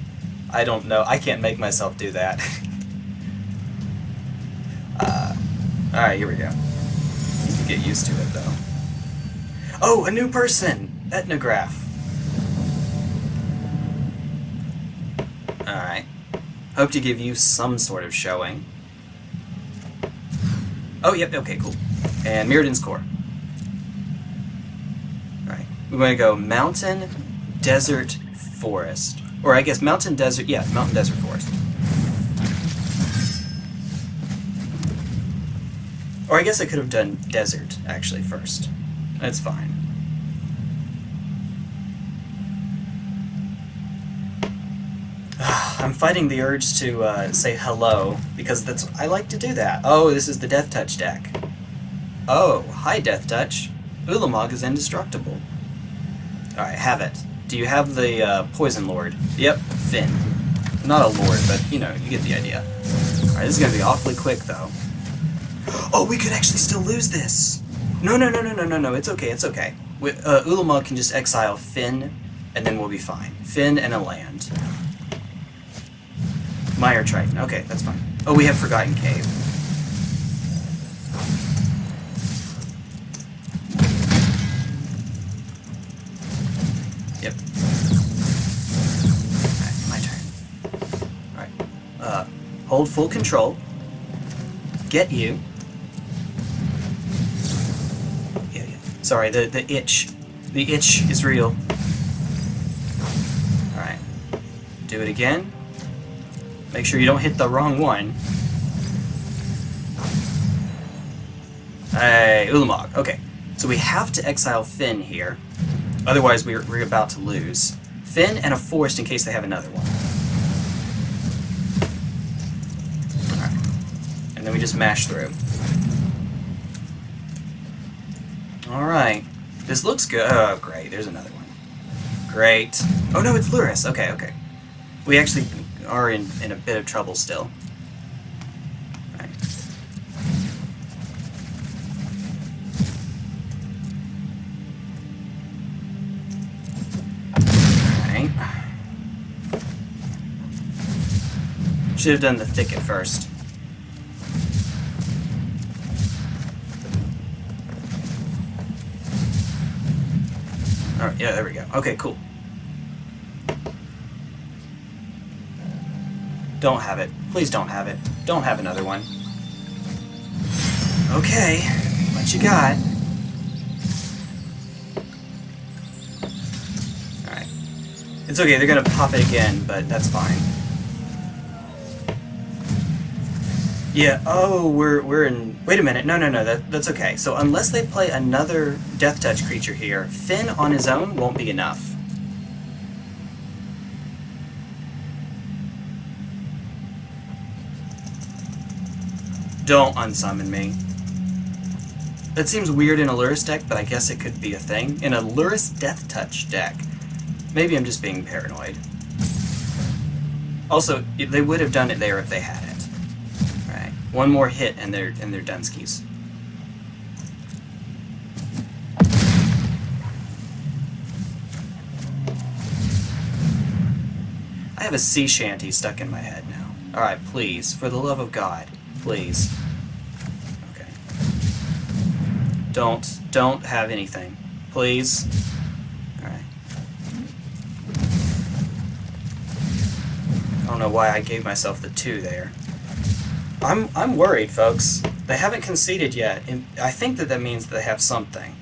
I don't know. I can't make myself do that. Alright, here we go. You can get used to it, though. Oh, a new person! Ethnograph. Alright. Hope to give you some sort of showing. Oh, yep, okay, cool. And Mirrodin's core. Alright. We're going to go mountain, desert, forest. Or I guess mountain, desert, yeah, mountain, desert, forest. Or I guess I could have done desert, actually, first. That's fine. I'm fighting the urge to uh, say hello, because that's I like to do that. Oh, this is the Death Touch deck. Oh, hi Death Touch. Ulamog is indestructible. Alright, have it. Do you have the uh, Poison Lord? Yep, Fynn. Not a lord, but, you know, you get the idea. Alright, this is gonna be awfully quick, though. Oh, we could actually still lose this. No, no, no, no, no, no, no. It's okay. It's okay. We, uh, Ulamog can just exile Fynn, and then we'll be fine. Fynn and a land. Mire Triton. Okay, that's fine. Oh, we have Forgotten Cave. Yep. Alright, my turn. Alright. Uh, hold full control. Get you. Sorry, the, the itch. The itch is real. Alright. Do it again. Make sure you don't hit the wrong one. Hey, Ulamog. Okay. So we have to exile Fynn here. Otherwise, we're, we're about to lose. Fynn and a forest in case they have another one. Alright. And then we just mash through. Alright. This looks good. Oh, great. There's another one. Great. Oh, no, it's Lurrus. Okay, okay. We actually are in, in a bit of trouble still. Right. Should have done the thicket first. Alright, yeah, there we go. Okay, cool. Don't have it. Please don't have it. Don't have another one. Okay, what you got? Alright. It's okay, they're gonna pop it again, but that's fine. Yeah, oh, we're, we're in... Wait a minute, no, no, no, that, that's okay. So unless they play another Death Touch creature here, Fynn on his own won't be enough. Don't unsummon me. That seems weird in a Lurrus deck, but I guess it could be a thing. In a Lurrus Death Touch deck. Maybe I'm just being paranoid. Also, they would have done it there if they had it. One more hit and they're and they're. I have a sea shanty stuck in my head now. Alright, please, for the love of God, please. Okay. Don't, don't have anything. Please. Alright. I don't know why I gave myself the two there. I'm, I'm worried, folks. They haven't conceded yet, and I think that that means they have something.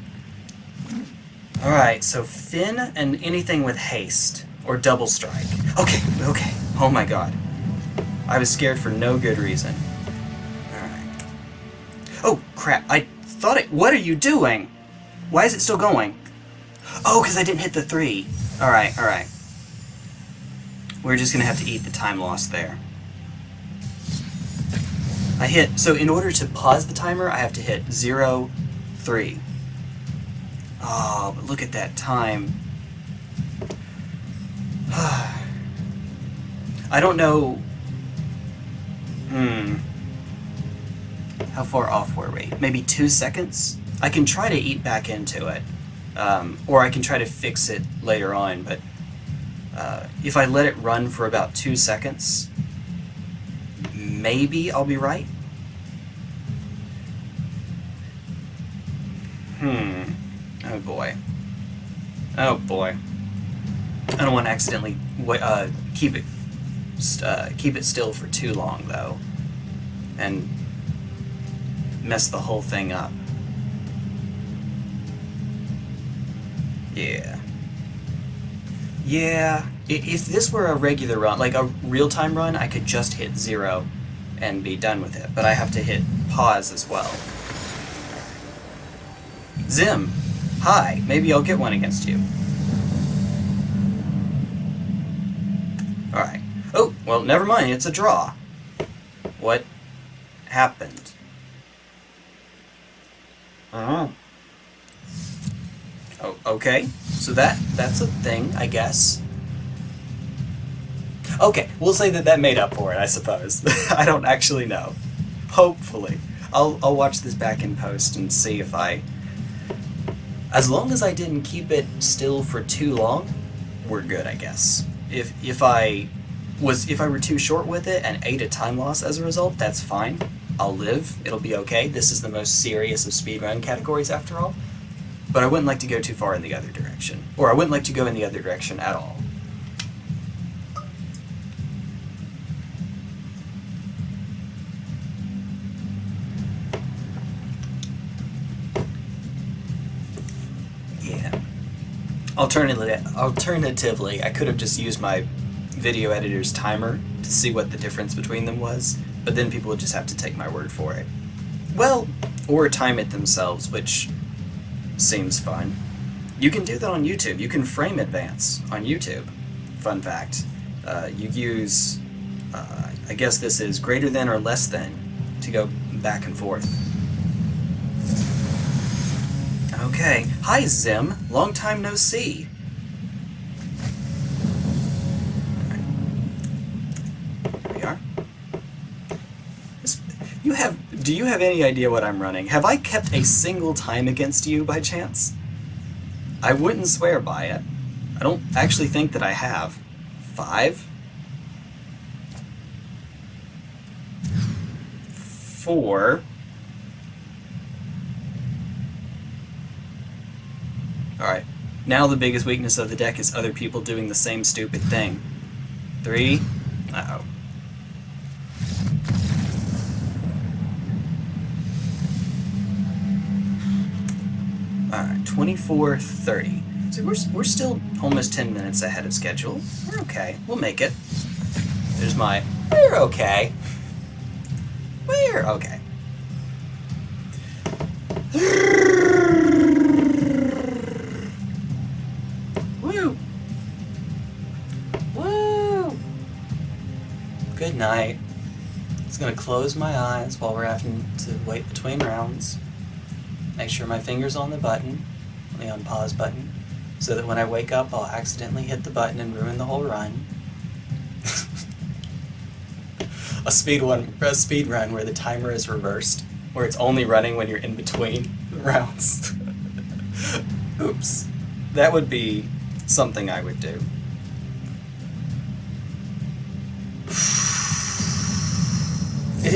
Alright, so Fynn and anything with haste. Or double strike. Okay, okay. Oh my god. I was scared for no good reason. Alright. Oh, crap. I thought it... What are you doing? Why is it still going? Oh, because I didn't hit the three. Alright, alright. We're just going to have to eat the time lost there. I hit... So in order to pause the timer, I have to hit 0, 3. Oh, but look at that time. I don't know... Hmm. How far off were we? Maybe two seconds? I can try to eat back into it. Um, or I can try to fix it later on, but uh, if I let it run for about two seconds, maybe I'll be right? Hmm. Oh boy. Oh boy. I don't want to accidentally uh, keep it uh, keep it still for too long though, and mess the whole thing up. Yeah. Yeah. If this were a regular run, like a real-time run, I could just hit zero and be done with it. But I have to hit pause as well. Zim, hi. Maybe I'll get one against you. Alright. Oh, well, never mind. It's a draw. What happened? Uh-huh. Oh, okay. So that that's a thing, I guess. Okay, we'll say that that made up for it, I suppose. I don't actually know. Hopefully. I'll, I'll watch this back in post and see if I... As long as I didn't keep it still for too long, we're good, I guess. If, if I was if I were too short with it and ate a time loss as a result, that's fine. I'll live. It'll be okay. This is the most serious of speedrun categories after all. But I wouldn't like to go too far in the other direction. Or I wouldn't like to go in the other direction at all. Alternatively, alternatively, I could have just used my video editor's timer to see what the difference between them was, but then people would just have to take my word for it. Well, or time it themselves, which seems fun. You can do that on YouTube. You can frame advance on YouTube. Fun fact. Uh, you use, uh, I guess this is greater than or less than to go back and forth. Okay. Hi, Zim. Long time no see. We are. You have... Do you have any idea what I'm running? Have I kept a single time against you by chance? I wouldn't swear by it. I don't actually think that I have. Five? four. Alright, now the biggest weakness of the deck is other people doing the same stupid thing. Three. Uh-oh. Alright, 24, 30. So we're, we're still almost 10 minutes ahead of schedule. We're okay. We'll make it. There's my, we're okay. We're okay. Night. Just gonna close my eyes while we're having to wait between rounds. Make sure my finger's on the button, the unpause button, so that when I wake up I'll accidentally hit the button and ruin the whole run. a speed one a speed run where the timer is reversed, where it's only running when you're in between rounds. Oops. That would be something I would do.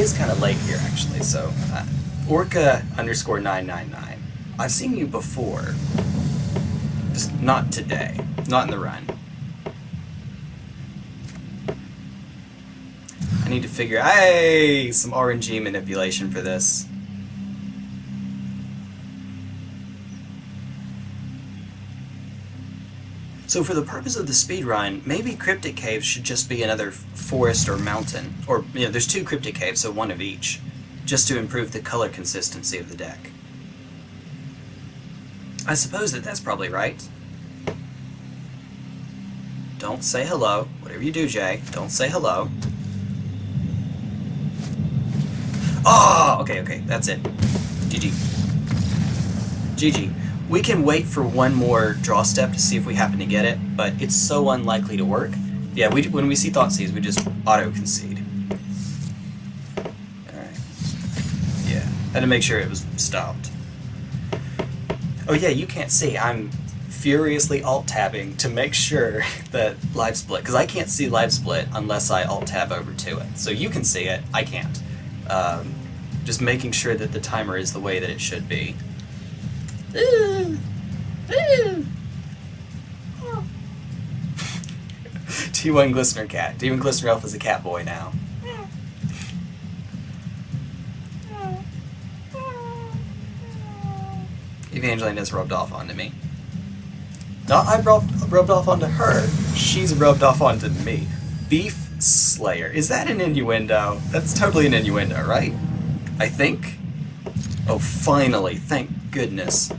Is kind of late here, actually, so... Uh, Orca underscore 999. I've seen you before. Just not today. Not in the run. I need to figure... Hey! Some RNG manipulation for this. So for the purpose of the speed run, maybe Cryptic Caves should just be another forest or mountain. Or, you know, there's two Cryptic Caves, so one of each. Just to improve the color consistency of the deck. I suppose that that's probably right. Don't say hello. Whatever you do, Jay, don't say hello. Oh, okay, okay, that's it. GG. GG. We can wait for one more draw step to see if we happen to get it, but it's so unlikely to work. Yeah, we when we see Thoughtseize, we just auto-concede. Alright. Yeah, had to make sure it was stopped. Oh yeah, you can't see. I'm furiously alt-tabbing to make sure that LiveSplit, because I can't see LiveSplit unless I alt-tab over to it. So you can see it, I can't. Um, just making sure that the timer is the way that it should be. T1 Glistener Cat. T1 Glistener Elf is a cat boy now. Evangeline has rubbed off onto me. Not I rubbed, rubbed off onto her, she's rubbed off onto me. Beef Slayer. Is that an innuendo? That's totally an innuendo, right? I think? Oh, finally. Thank goodness.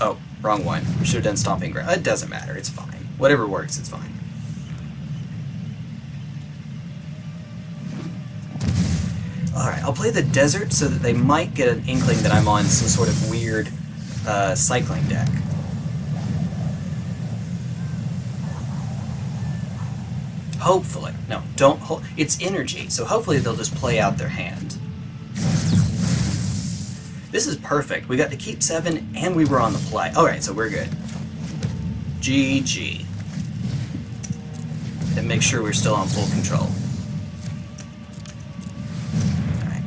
Oh, wrong one. We should have done Stomping Ground. It doesn't matter. It's fine. Whatever works, it's fine. Alright, I'll play the Desert so that they might get an inkling that I'm on some sort of weird uh, cycling deck. Hopefully. No, don't hold. It's energy, so hopefully they'll just play out their hand. This is perfect. We got to keep seven, and we were on the play. Alright, so we're good. GG. And make sure we're still on full control. Alright.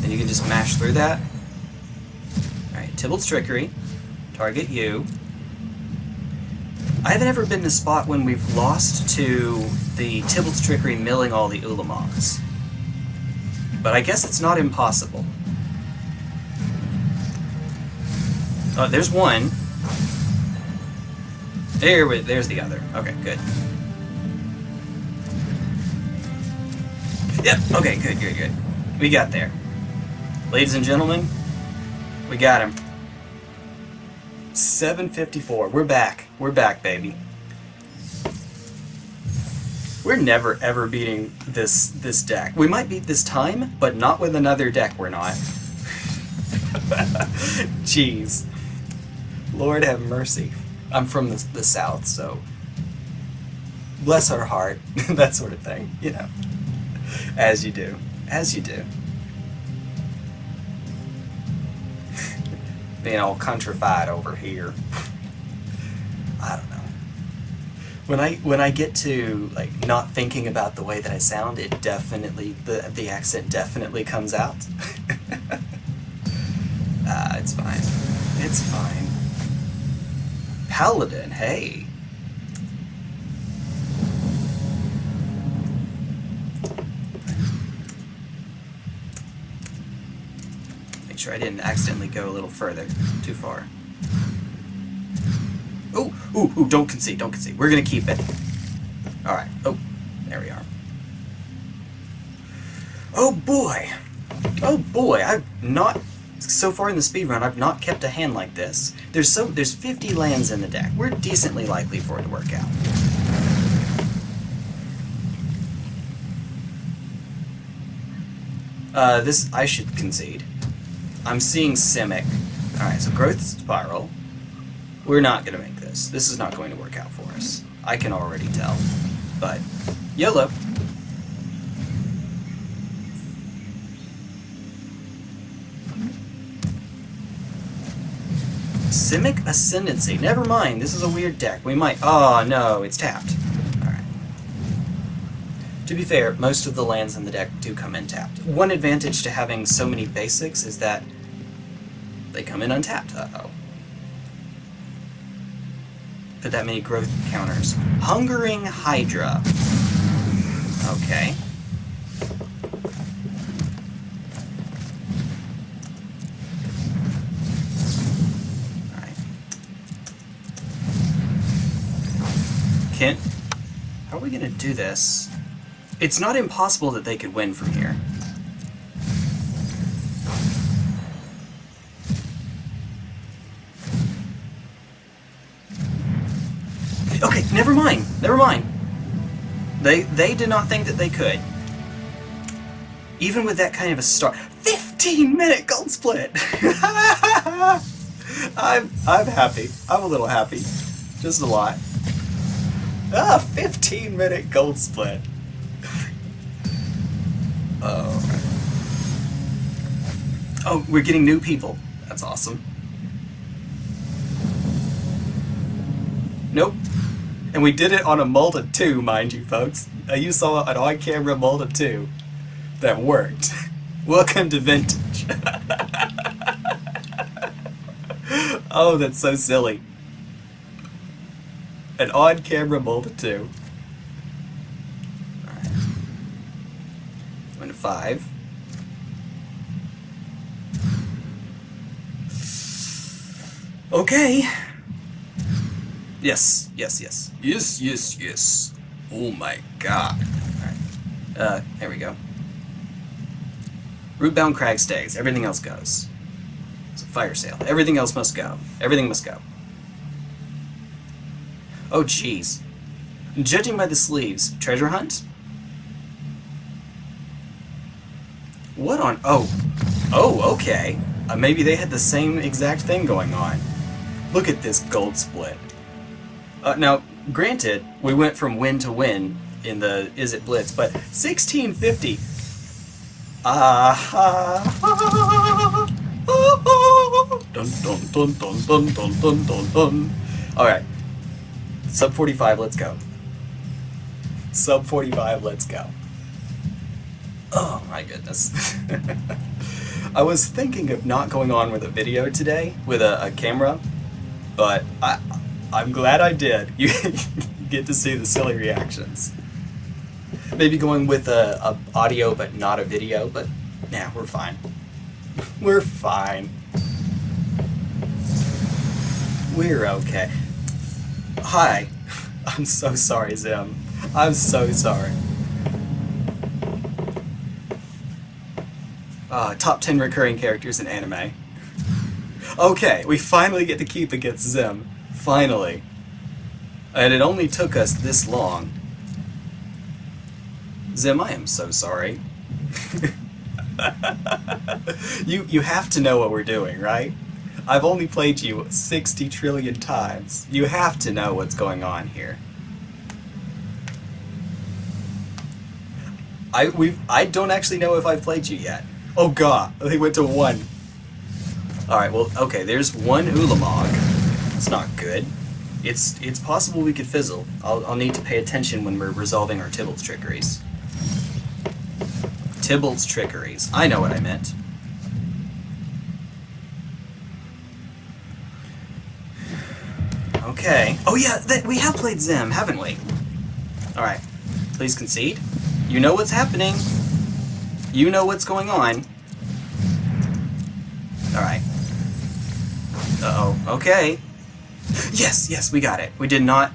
Then you can just mash through that. Alright, Tibalt's Trickery. Target you. I haven't ever been in a spot when we've lost to the Tibalt's Trickery milling all the Ulamogs. But I guess it's not impossible. Oh, there's one. There, there's the other. Okay, good. Yep, okay, good, good, good. We got there. Ladies and gentlemen, we got him. 754. We're back. We're back, baby. We're never ever beating this this deck. We might beat this time, but not with another deck we're not. Jeez. Lord have mercy. I'm from the, the south, so bless her heart, that sort of thing, you know. As you do. As you do. Being all countrified over here. I don't know. When I when I get to like not thinking about the way that I sound, it definitely the the accent definitely comes out. ah, it's fine. It's fine. Paladin, hey. Make sure I didn't accidentally go a little further, too far. Oh, ooh, ooh, don't concede, don't concede. We're gonna keep it. Alright, oh, there we are. Oh boy! Oh boy, I've not so far in the speedrun I've not kept a hand like this. There's so there's 50 lands in the deck. We're decently likely for it to work out. Uh, this I should concede. I'm seeing Simic. Alright, so Growth Spiral. We're not gonna make this. This is not going to work out for us. I can already tell. But YOLO. Simic Ascendancy. Never mind, this is a weird deck. We might... Oh, no, it's tapped. Alright. To be fair, most of the lands in the deck do come in tapped. One advantage to having so many basics is that they come in untapped. Uh-oh. Put that many growth counters. Hungering Hydra. Okay. Can... How are we gonna do this? It's not impossible that they could win from here. Okay, never mind. Never mind. They they did not think that they could. Even with that kind of a start. 15 minute gold split! I'm I'm happy. I'm a little happy. Just a lot. Ah, 15 minute gold split. oh. Oh, we're getting new people. That's awesome. Nope. And we did it on a Multa 2, mind you, folks. You saw an on-camera Multa 2 that worked. Welcome to Vintage. oh, that's so silly an on-camera 2. Alright. One to five. Okay. Yes, yes, yes. Yes, yes, yes. Oh my god. Alright. Uh, there we go. Rootbound crag stays. Everything else goes. It's a fire sale. Everything else must go. Everything must go. Oh, jeez. Judging by the sleeves, treasure hunt? What on... Oh. Oh, okay. Uh, maybe they had the same exact thing going on. Look at this gold split. Uh, now, granted, we went from win to win in the Izzet Blitz, but 1650... Uh -huh. dun, dun, dun, dun, dun, dun, dun, dun. All right. Sub 45, let's go. Sub 45, let's go. Oh my goodness. I was thinking of not going on with a video today, with a, a camera, but I, I'm glad I did. You, get to see the silly reactions. Maybe going with a, a audio but not a video, but nah, we're fine. We're fine. We're okay. Hi. I'm so sorry, Zim. I'm so sorry. Uh, top 10 recurring characters in anime. Okay, we finally get to keep against Zim. Finally. And it only took us this long. Zim, I am so sorry. you you have to know what we're doing, right? I've only played you 60 trillion times. You have to know what's going on here. I we I don't actually know if I've played you yet. Oh god, they went to one. Alright, well, okay, there's one Ulamog. It's not good. It's it's possible we could fizzle. I'll, I'll need to pay attention when we're resolving our Tibalt's trickeries. Tibalt's trickeries. I know what I meant. Okay. Oh yeah, th we have played Zim, haven't we? Alright. Please concede. You know what's happening. You know what's going on. Alright. Uh-oh. Okay. Yes, yes, we got it. We did not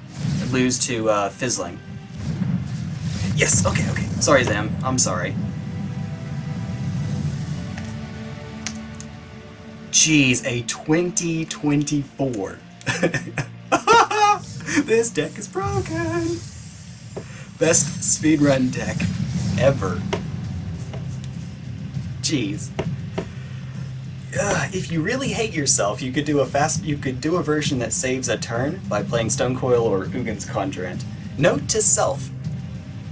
lose to uh, Fizzling. Yes, okay, okay. Sorry, Zam. I'm sorry. Jeez, a 2024. this deck is broken. Best speedrun deck ever. Jeez. Uh, if you really hate yourself, you could do a fast. You could do a version that saves a turn by playing Stonecoil or Ugin's Conjurant. Note to self: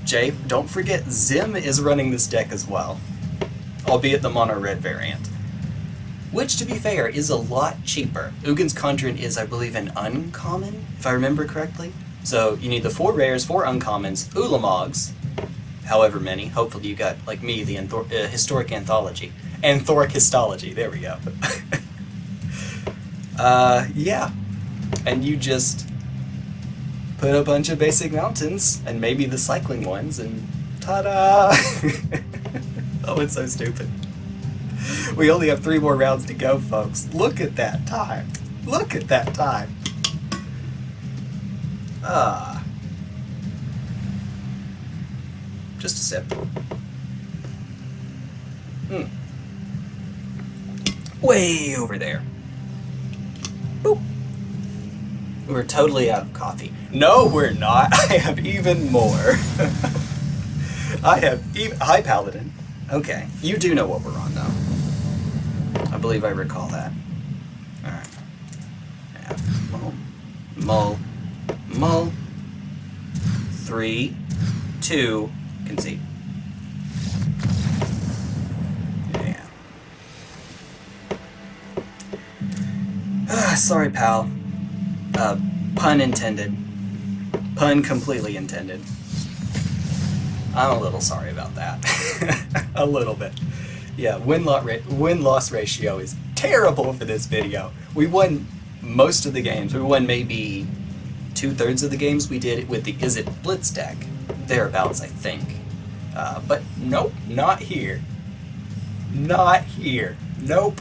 Jay, don't forget Zim is running this deck as well, albeit the mono red variant. Which, to be fair, is a lot cheaper. Ugin's Conjurant is, I believe, an uncommon, if I remember correctly. So you need the four rares, four uncommons, Ulamogs, however many. Hopefully you got, like me, the uh, historic anthology. Anthoric histology, there we go. uh, yeah. And you just put a bunch of basic mountains, and maybe the cycling ones, and ta-da! oh, it's so stupid. We only have three more rounds to go, folks. Look at that time. Look at that time. Ah. Just a sip. Hmm. Way over there. Boop. We're totally out of coffee. No, we're not. I have even more. I have even... Hi, Paladin. Okay. You do know what we're on, though. I believe I recall that. Alright. Yeah. Mull. Mull. Mull. Three. Two. Concede. Yeah. Ah, sorry, pal. Uh, pun intended. Pun completely intended. I'm a little sorry about that. a little bit. Yeah, win-loss ra win ratio is terrible for this video. We won most of the games. We won maybe two-thirds of the games we did with the Izzet Blitz deck. Thereabouts, I think. Uh, but nope, not here. Not here. Nope.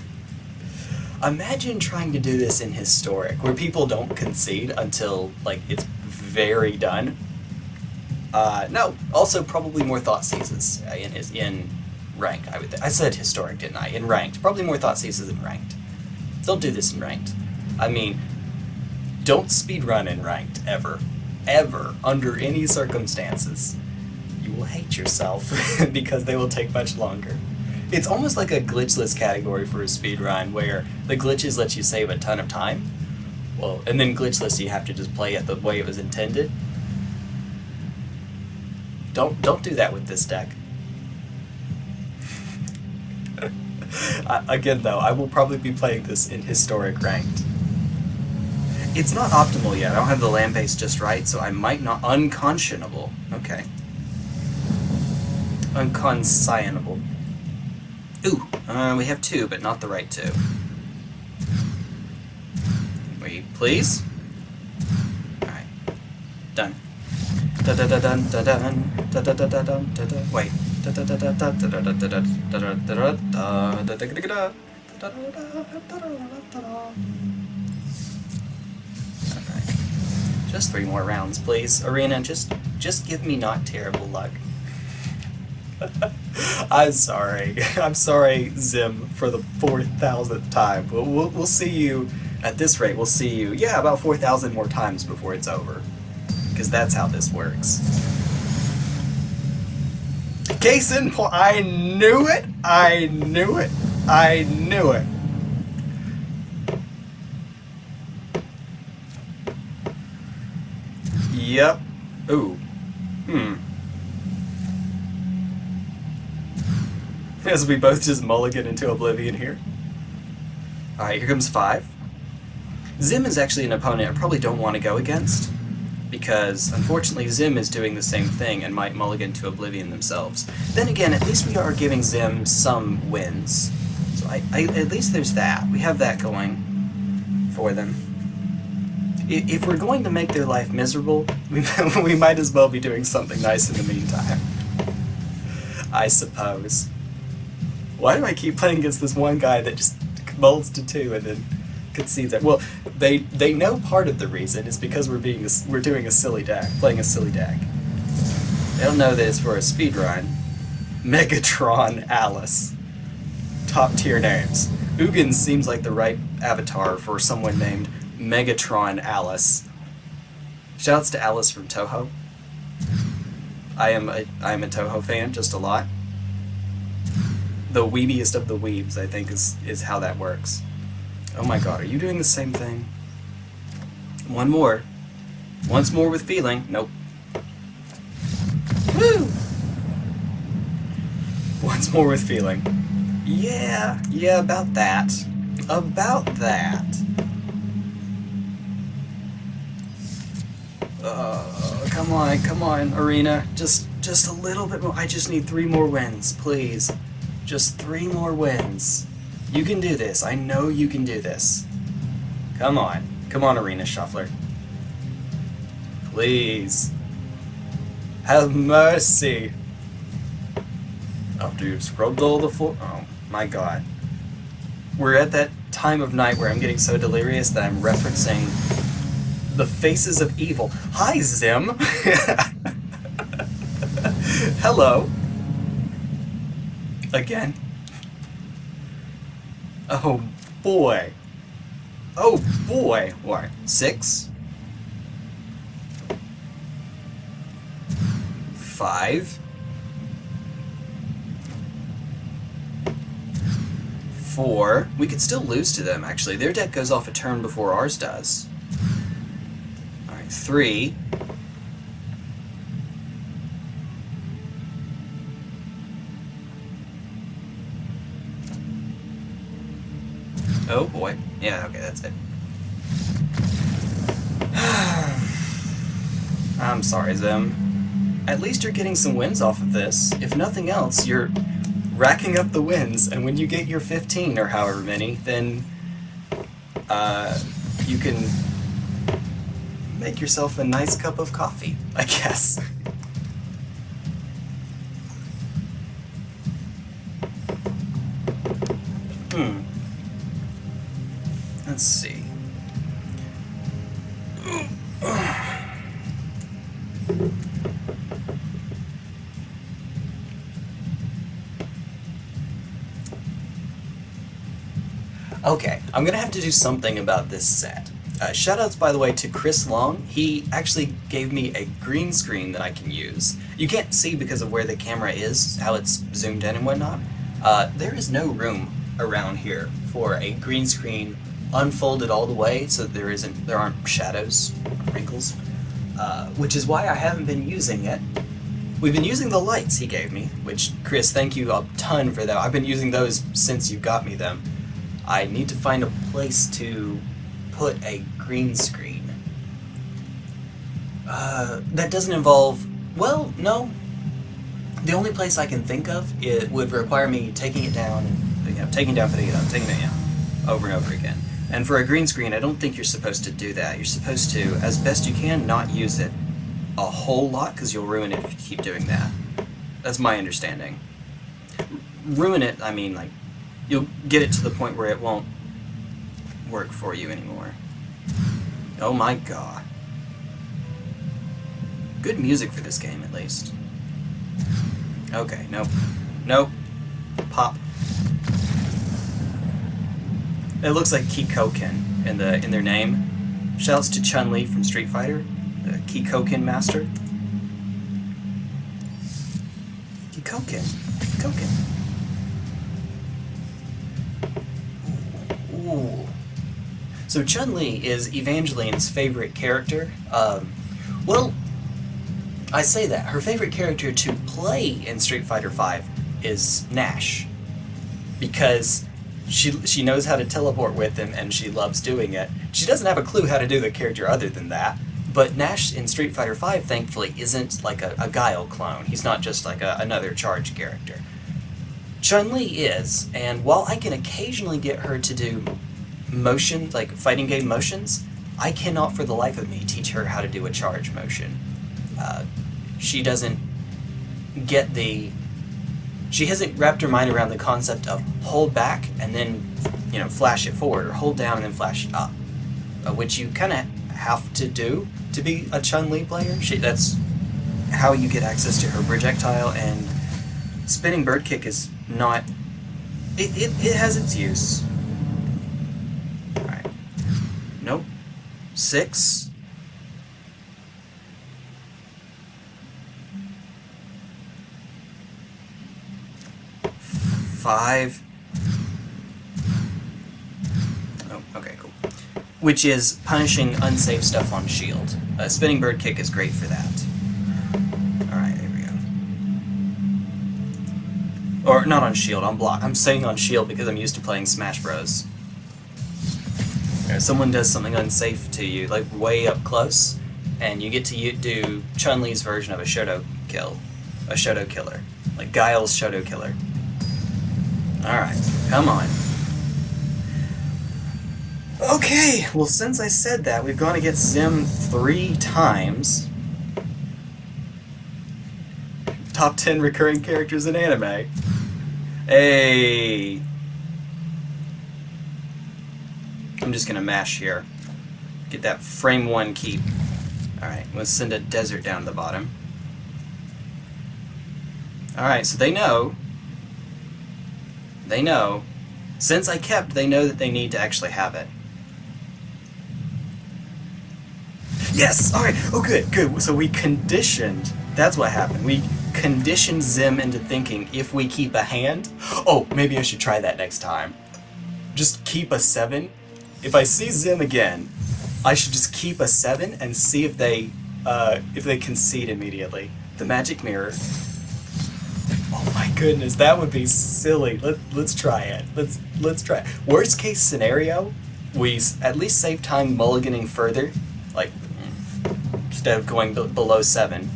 Imagine trying to do this in Historic, where people don't concede until, like, it's very done. Uh, no, also probably more Thoughtseizes uh, in, his in Ranked, I would I said Historic, didn't I? In Ranked. Probably more Thoughtseizes in Ranked. Don't do this in Ranked. I mean, don't speedrun in Ranked, ever. Ever. Under any circumstances. You will hate yourself, because they will take much longer. It's almost like a glitchless category for a speedrun, where the glitches let you save a ton of time. Well, and then glitchless you have to just play it the way it was intended. Don't don't do that with this deck. again though, I will probably be playing this in historic ranked. It's not optimal yet. I don't have the land base just right, so I might not unconscionable. Okay. Unconscionable. Ooh, uh, we have two, but not the right two. Wait, please? Alright. Done. Da da da da da da da da da da wait. Da da da da da da da da da da da da da da da Just three more rounds, please. Arena, just just give me not terrible luck. I'm sorry. I'm sorry, Zim, for the 4,000th time. But we'll, we'll see you, at this rate, we'll see you, yeah, about 4,000 more times before it's over. Because that's how this works. Case in point, I knew it! I knew it! I knew it! Yep. Ooh. Hmm. As we both just mulligan into oblivion here. Alright, here comes five. Zim is actually an opponent I probably don't want to go against, because unfortunately Zim is doing the same thing and might mulligan to oblivion themselves. Then again, at least we are giving Zim some wins. So I, I, at least there's that. We have that going for them. if we're going to make their life miserable, we, we might as well be doing something nice in the meantime. I suppose. Why do I keep playing against this one guy that just molds to two and then concedes that. Well, they they know part of the reason is because we're being a we're doing a silly deck, playing a silly deck. They don't know that it's for a speed run. Megatron Alice. Top tier names. Ugin seems like the right avatar for someone named Megatron Alice. Shouts to Alice from Touhou. I am a I am a Touhou fan, just a lot. The weebiest of the weebs, I think, is is how that works. Oh my god, are you doing the same thing? One more. Once more with feeling. Nope. Woo! Once more with feeling. Yeah, yeah, about that. About that. Uh, come on, come on, Arena. Just, just a little bit more. I just need three more wins, please. Just three more wins. You can do this. I know you can do this. Come on. Come on, Arena Shuffler. Please. Have mercy. After you've scrubbed all the floor. Oh, my god. We're at that time of night where I'm getting so delirious that I'm referencing the faces of evil. Hi, Zim! Hello. Again. Oh boy. Oh boy. What? Six? Five? Four. We could still lose to them, actually. Their deck goes off a turn before ours does. Alright, three. Oh boy. Yeah, okay, that's it. I'm sorry, Zim. At least you're getting some wins off of this. If nothing else, you're racking up the wins, and when you get your 15 or however many, then uh, you can make yourself a nice cup of coffee, I guess. Let's see. Okay, I'm gonna have to do something about this set. Uh, shoutouts, by the way, to Chris Long. He actually gave me a green screen that I can use. You can't see because of where the camera is, how it's zoomed in and whatnot. Uh, there is no room around here for a green screen unfolded all the way so there isn't there aren't shadows, wrinkles, uh, which is why I haven't been using it. We've been using the lights he gave me, which Chris, thank you a ton for that. I've been using those since you got me them. I need to find a place to put a green screen. Uh, that doesn't involve. Well, no. The only place I can think of it would require me taking it down and taking down, putting it up, taking it down, over and over again. And for a green screen, I don't think you're supposed to do that. You're supposed to, as best you can, not use it a whole lot because you'll ruin it if you keep doing that. That's my understanding. Ruin it, I mean, like, you'll get it to the point where it won't work for you anymore. Oh my god. Good music for this game, at least. Okay, nope. Nope. Pop. It looks like Kikoken in the in their name. Shouts to Chun Li from Street Fighter, the Kikoken master. Kikoken. Kikoken. Ooh. So Chun Li is Evangeline's favorite character. Um, well, I say that her favorite character to play in Street Fighter V is Nash, because she she knows how to teleport with him and she loves doing it. She doesn't have a clue how to do the character other than that. But Nash in Street Fighter V, thankfully, isn't like a, a Guile clone. He's not just like a, another charge character. Chun-Li is, and while I can occasionally get her to do motion, like fighting game motions, I cannot for the life of me teach her how to do a charge motion. Uh, she doesn't get the. She hasn't wrapped her mind around the concept of hold back and then, you know, flash it forward, or hold down and then flash it up, uh, which you kind of have to do to be a Chun Li player. She, that's how you get access to her projectile, and spinning bird kick is not. It, it, it has its use. Alright. Nope. Six. Five. Oh, okay, cool. Which is punishing unsafe stuff on shield. A spinning bird kick is great for that. Alright, there we go. Or, not on shield, on block. I'm saying on shield because I'm used to playing Smash Bros. If someone does something unsafe to you, like way up close, and you get to do Chun-Li's version of a Shoto kill. A Shoto killer. Like Guile's Shoto killer. Alright, come on. Okay, well since I said that, we've gone against Zim three times. Top 10 recurring characters in anime. Hey! I'm just gonna mash here. Get that frame one keep. Alright, let's send a desert down to the bottom. Alright, so they know. They know. Since I kept, they know that they need to actually have it. Yes! Alright, oh good, good. So we conditioned, that's what happened. We conditioned Zim into thinking if we keep a hand, oh, maybe I should try that next time. Just keep a 7. If I see Zim again, I should just keep a 7 and see if they, uh, if they concede immediately. The magic mirror. Oh my goodness, that would be silly. Let, let's try it. Let's, let's try it. Worst case scenario, we at least save time mulliganing further, like instead of going below seven.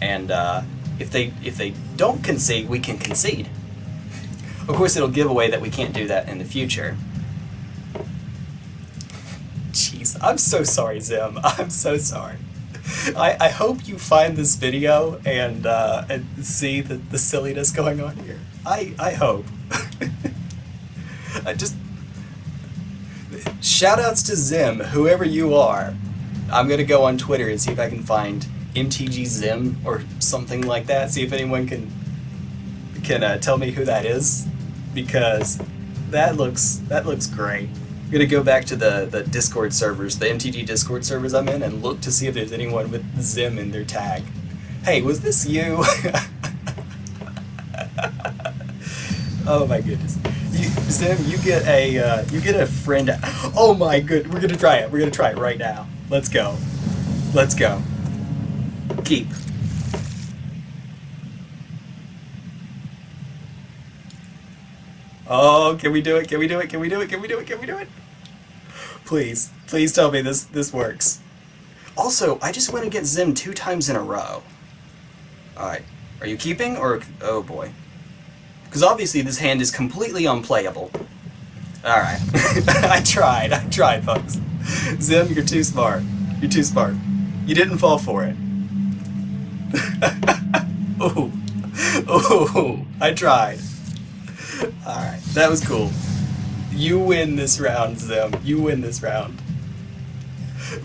And uh, if they if they don't concede, we can concede. Of course, it'll give away that we can't do that in the future. Jeez, I'm so sorry, Zim. I'm so sorry. I, I hope you find this video and uh, and see the, the silliness going on here. I, I hope. I just shoutouts to Zim, whoever you are. I'm gonna go on Twitter and see if I can find MTG Zim or something like that. See if anyone can can uh, tell me who that is, because that looks that looks great. Gonna go back to the the Discord servers, the MTG Discord servers I'm in, and look to see if there's anyone with Zim in their tag. Hey, was this you? oh my goodness. You, Zim, you get a uh, you get a friend. Oh my good, we're gonna try it. We're gonna try it right now. Let's go. Let's go. Keep. Oh, can we do it? Can we do it? Can we do it? Can we do it? Can we do it? Please, please tell me this this works. Also, I just went against Zim two times in a row. Alright, are you keeping or... oh boy. Because obviously this hand is completely unplayable. Alright, I tried, I tried folks. Zim, you're too smart. You're too smart. You didn't fall for it. Ooh. Ooh. I tried. Alright, that was cool. You win this round, Zim. You win this round.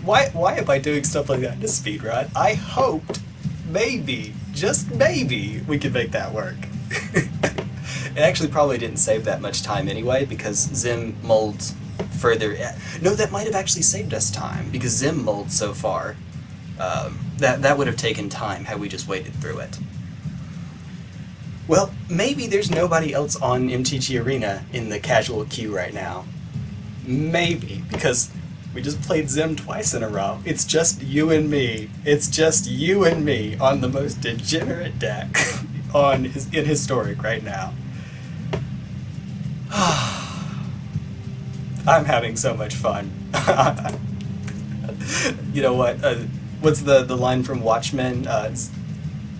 Why, why am I doing stuff like that in a speedrun? I hoped, maybe, just maybe, we could make that work. it actually probably didn't save that much time anyway, because Zim molds further. No, that might have actually saved us time because Zim mulled so far. Um, that that would have taken time had we just waited through it. Well, maybe there's nobody else on MTG Arena in the casual queue right now. Maybe, because we just played Zim twice in a row. It's just you and me. It's just you and me on the most degenerate deck on his, in Historic right now. I'm having so much fun. you know what? Uh, what's the, the line from Watchmen? Uh,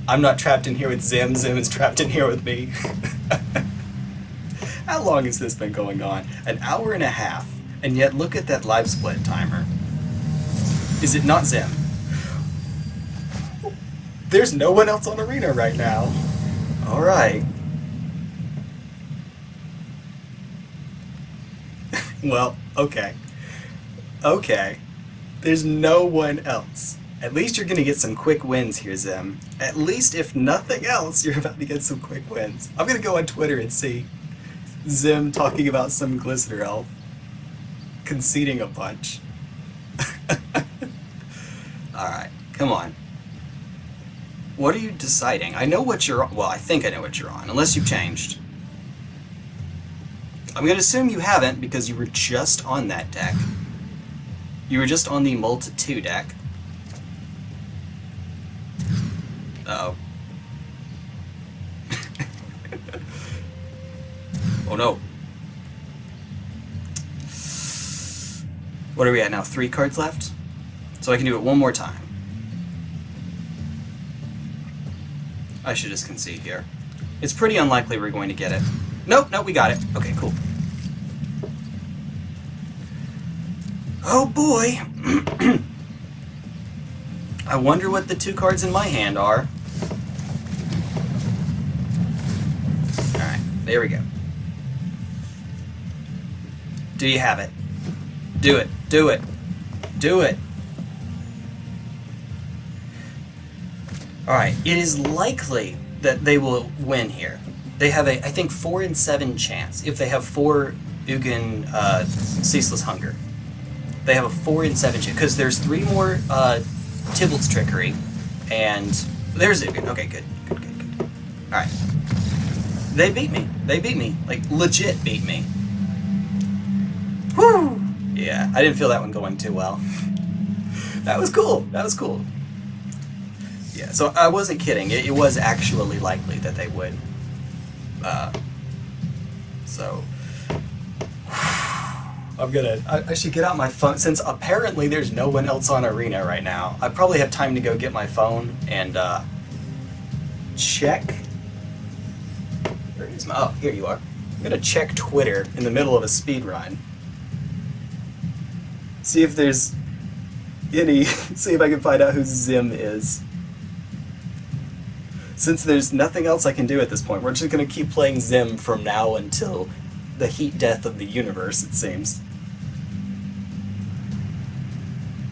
I'm not trapped in here with Zim, Zim is trapped in here with me. How long has this been going on? An hour and a half. And yet look at that live split timer. Is it not Zim? There's no one else on Arena right now. Alright. well, okay. Okay. There's no one else. At least you're gonna get some quick wins here, Zim. At least, if nothing else, you're about to get some quick wins. I'm gonna go on Twitter and see Zim talking about some Glistener Elf conceding a bunch. Alright, come on. What are you deciding? I know what you're on. Well, I think I know what you're on, unless you've changed. I'm going to assume you haven't because you were just on that deck. You were just on the Multi 2 deck. Uh oh oh no. What are we at now? Three cards left? So I can do it one more time. I should just concede here. It's pretty unlikely we're going to get it. Nope, nope, we got it. Okay, cool. Oh boy! I wonder what the two cards in my hand are. Alright, there we go. Do you have it? Do it. Do it. Do it. Alright, it is likely that they will win here. They have a, I think, 4 in 7 chance if they have 4 Ugin uh, Ceaseless Hunger. They have a 4 in 7 chance, because there's 3 more uh, Tibalt's Trickery, and there's Ugin. Okay, good, good, good, good. Alright. They beat me. They beat me. Like, legit beat me. Woo! Yeah, I didn't feel that one going too well. that was cool. That was cool. Yeah, so I wasn't kidding. It, it was actually likely that they would. Uh, so I'm gonna. I, I, should get out my phone since apparently there's no one else on Arena right now. I probably have time to go get my phone and uh, check. Where is my? Oh, here you are. I'm gonna check Twitter in the middle of a speed run see if there's any, see if I can find out who Zim is. Since there's nothing else I can do at this point, we're just to keep playing Zim from now until the heat death of the universe, it seems.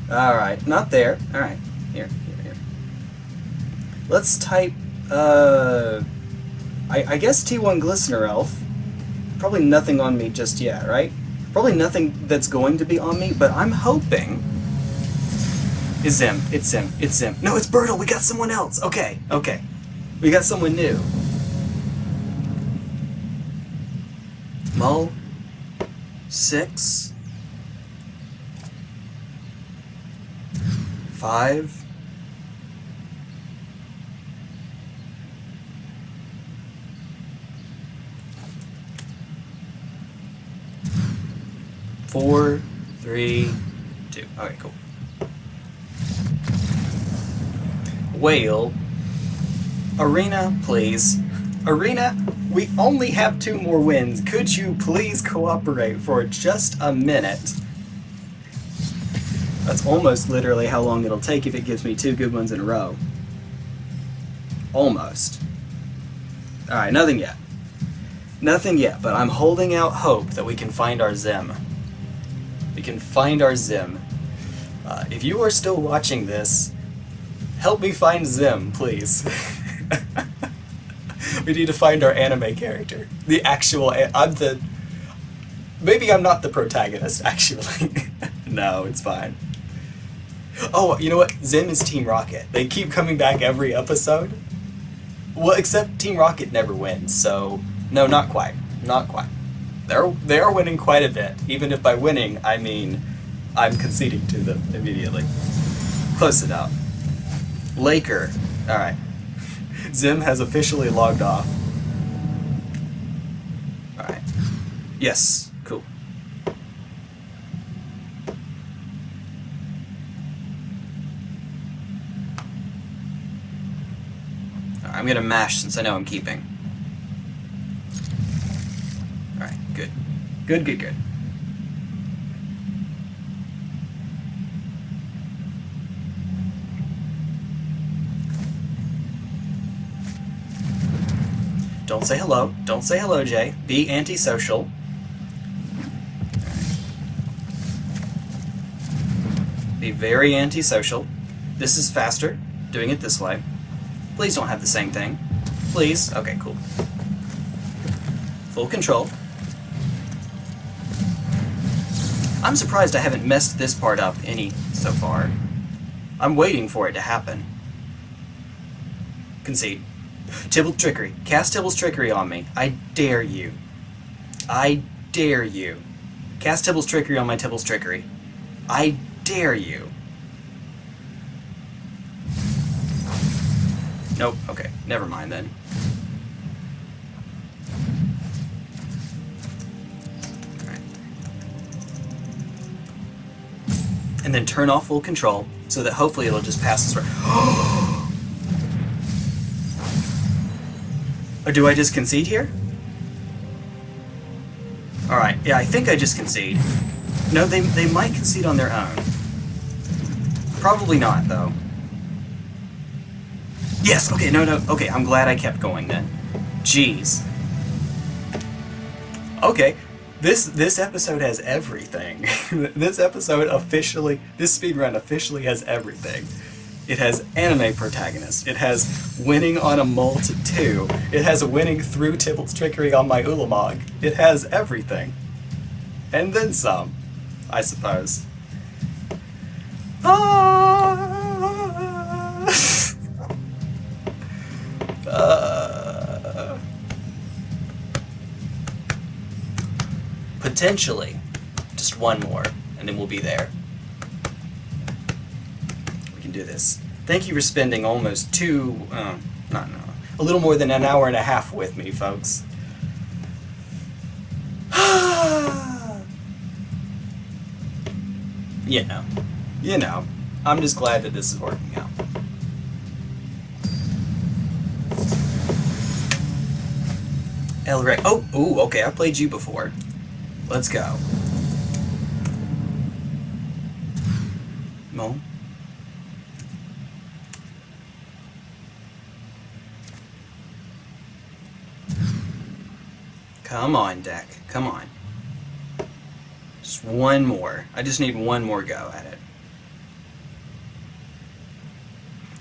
Alright, not there. Alright, here, here, here. Let's type, uh, I, I guess T1 Glistener Elf. Probably nothing on me just yet, right? Probably nothing that's going to be on me, but I'm hoping... It's Zim. It's Zim. It's Zim. No, it's Bertle. We got someone else. Okay, okay. We got someone new. Mull. Six. Five. Four, three, two. Okay, cool. Whale. Arena, please. Arena, we only have two more wins. Could you please cooperate for just a minute? That's almost literally how long it'll take if it gives me two good ones in a row. Almost. Alright, nothing yet. Nothing yet, but I'm holding out hope that we can find our Zim we can find our Zim. Uh, if you are still watching this, help me find Zim, please. we need to find our anime character. The actual, I'm the, maybe I'm not the protagonist, actually. no, it's fine. Oh, you know what? Zim is Team Rocket. They keep coming back every episode. Well, except Team Rocket never wins, so no, not quite. Not quite they're they are winning quite a bit. Even if by winning I mean I'm conceding to them immediately. Close enough. Laker. All right. Zim has officially logged off. All right. Yes. Cool. I'm gonna mash since I know I'm keeping. Good. Good, good, good. Don't say hello. Don't say hello, Jay. Be antisocial. Be very antisocial. This is faster, doing it this way. Please don't have the same thing. Please. Okay, cool. Full control. I'm surprised I haven't messed this part up any so far. I'm waiting for it to happen. Concede. Tibble trickery. Cast Tibble's trickery on me. I dare you. I dare you. Cast Tibble's trickery on my Tibble's trickery. I dare you. Nope. Okay. Never mind then. Then turn off full control so that hopefully it'll just pass this right. Or do I just concede here? Alright, yeah, I think I just concede. No, they, they might concede on their own. Probably not, though. Yes, okay, no, no, okay, I'm glad I kept going then. Jeez. Okay, this this episode has everything. this episode officially, this speedrun officially has everything. It has anime protagonists. It has winning on a Molt 2. It has winning through Tibalt's trickery on my Ulamog. It has everything. And then some, I suppose. Potentially, just one more, and then we'll be there We can do this. Thank you for spending almost two, um, not no, a little more than an hour and a half with me, folks. you know, you know, I'm just glad that this is working out. Elric, oh, ooh, okay, I've played you before. Let's go. Mo. Come on, deck. Come on. Just one more. I just need one more go at it.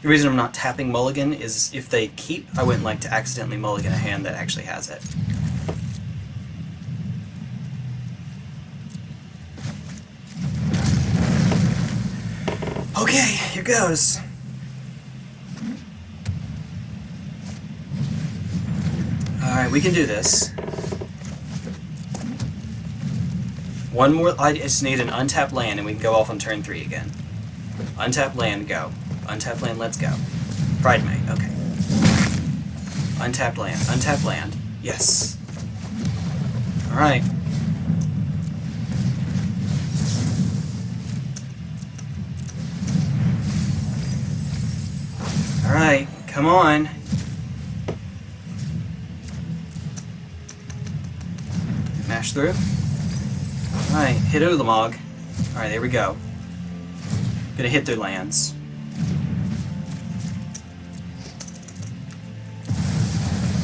The reason I'm not tapping mulligan is if they keep, I wouldn't like to accidentally mulligan a hand that actually has it. Okay, here goes. Alright, we can do this. One more, I just need an untapped land and we can go off on turn three again. Untapped land, go. Untapped land, let's go. Pridemate, okay. Untapped land, untapped land. Yes. Alright. Alright, come on. Mash through. Alright, hit Ulamog. Alright, there we go. Gonna hit their lands.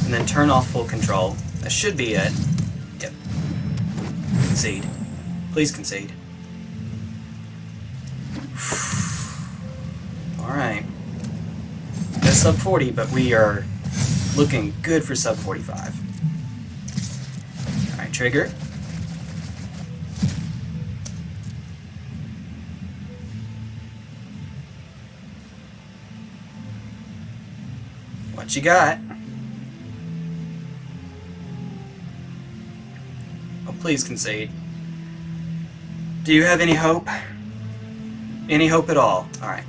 And then turn off full control. That should be it. Yep. Concede. Please concede. Alright. No sub 40, but we are looking good for sub 45. Alright, trigger. What you got? Oh, please concede. Do you have any hope? Any hope at all? Alright.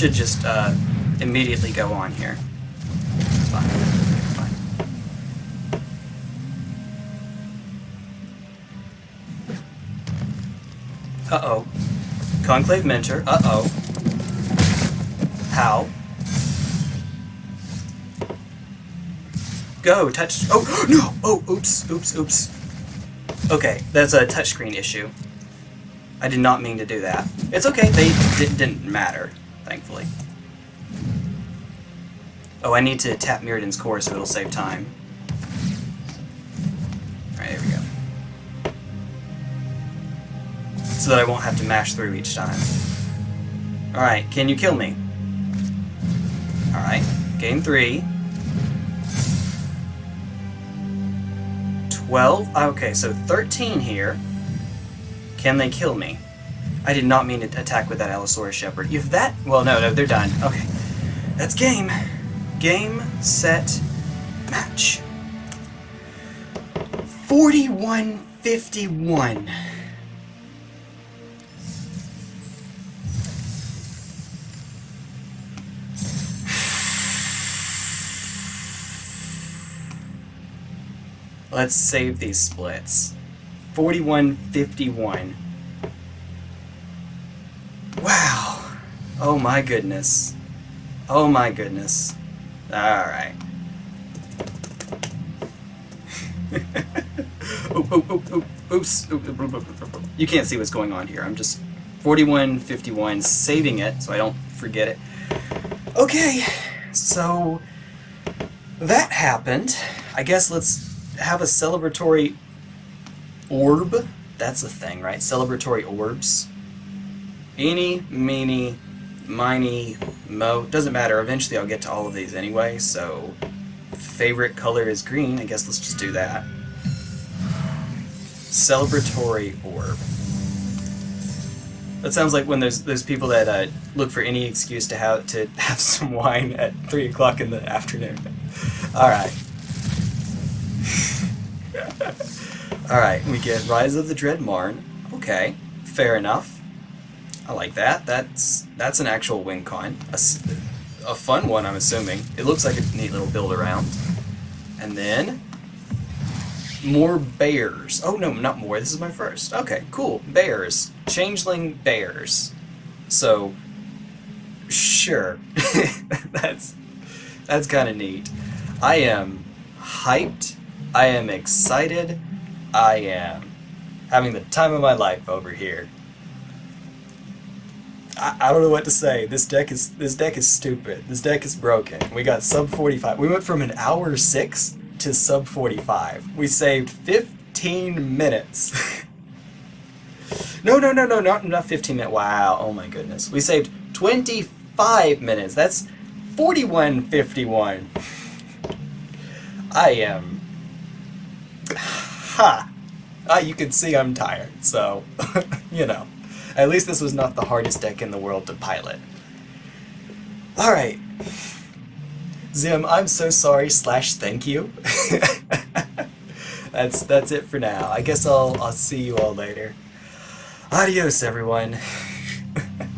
Should just, uh, immediately go on here. It's fine. It's fine. Uh-oh. Conclave Mentor. Uh-oh. How? Go, touch. Oh, no! Oh, oops, oops, oops. Okay, that's a touchscreen issue. I did not mean to do that. It's okay, they didn't matter, thankfully. Oh, I need to tap Mirrodin's core so it'll save time. Alright, there we go. So that I won't have to mash through each time. Alright, can you kill me? Alright, game three. 12? Okay, so 13 here. Can they kill me? I did not mean to attack with that Allosaurus Shepherd. If that... Well, no, no, they're done. Okay. That's game. Game, set, match. 41-51. Let's save these splits. 41-51. Wow. Oh my goodness. Oh my goodness. Alright. oop, oop, oop, oop, oops. You can't see what's going on here. I'm just 41-51, saving it so I don't forget it. Okay, so that happened. I guess let's have a celebratory orb. That's a thing, right? Celebratory orbs. Eeny, meeny, miny, mo. Doesn't matter. Eventually I'll get to all of these anyway, so favorite color is green. I guess let's just do that. Celebratory orb. That sounds like when there's those people that uh, look for any excuse to have to have some wine at three o'clock in the afternoon. All right. Alright, we get Rise of the Dread Marn. Okay, fair enough. I like that. That's that's an actual win con. A, a fun one, I'm assuming. It looks like a neat little build around. And then... More bears. Oh, no, not more. This is my first. Okay, cool. Bears. Changeling bears. So, sure. that's that's kind of neat. I am hyped. I am excited. I am having the time of my life over here. I, I don't know what to say. This deck is this deck is stupid. This deck is broken. We got sub 45. We went from an hour 6 to sub 45. We saved 15 minutes. no, no, no, no, not, not 15 minutes. Wow, oh my goodness. We saved 25 minutes. That's 41.51. I am... Ha! Ah, you can see I'm tired, so, you know. At least this was not the hardest deck in the world to pilot. Alright. Zim, I'm so sorry slash thank you. that's that's it for now. I guess I'll I'll see you all later. Adios everyone.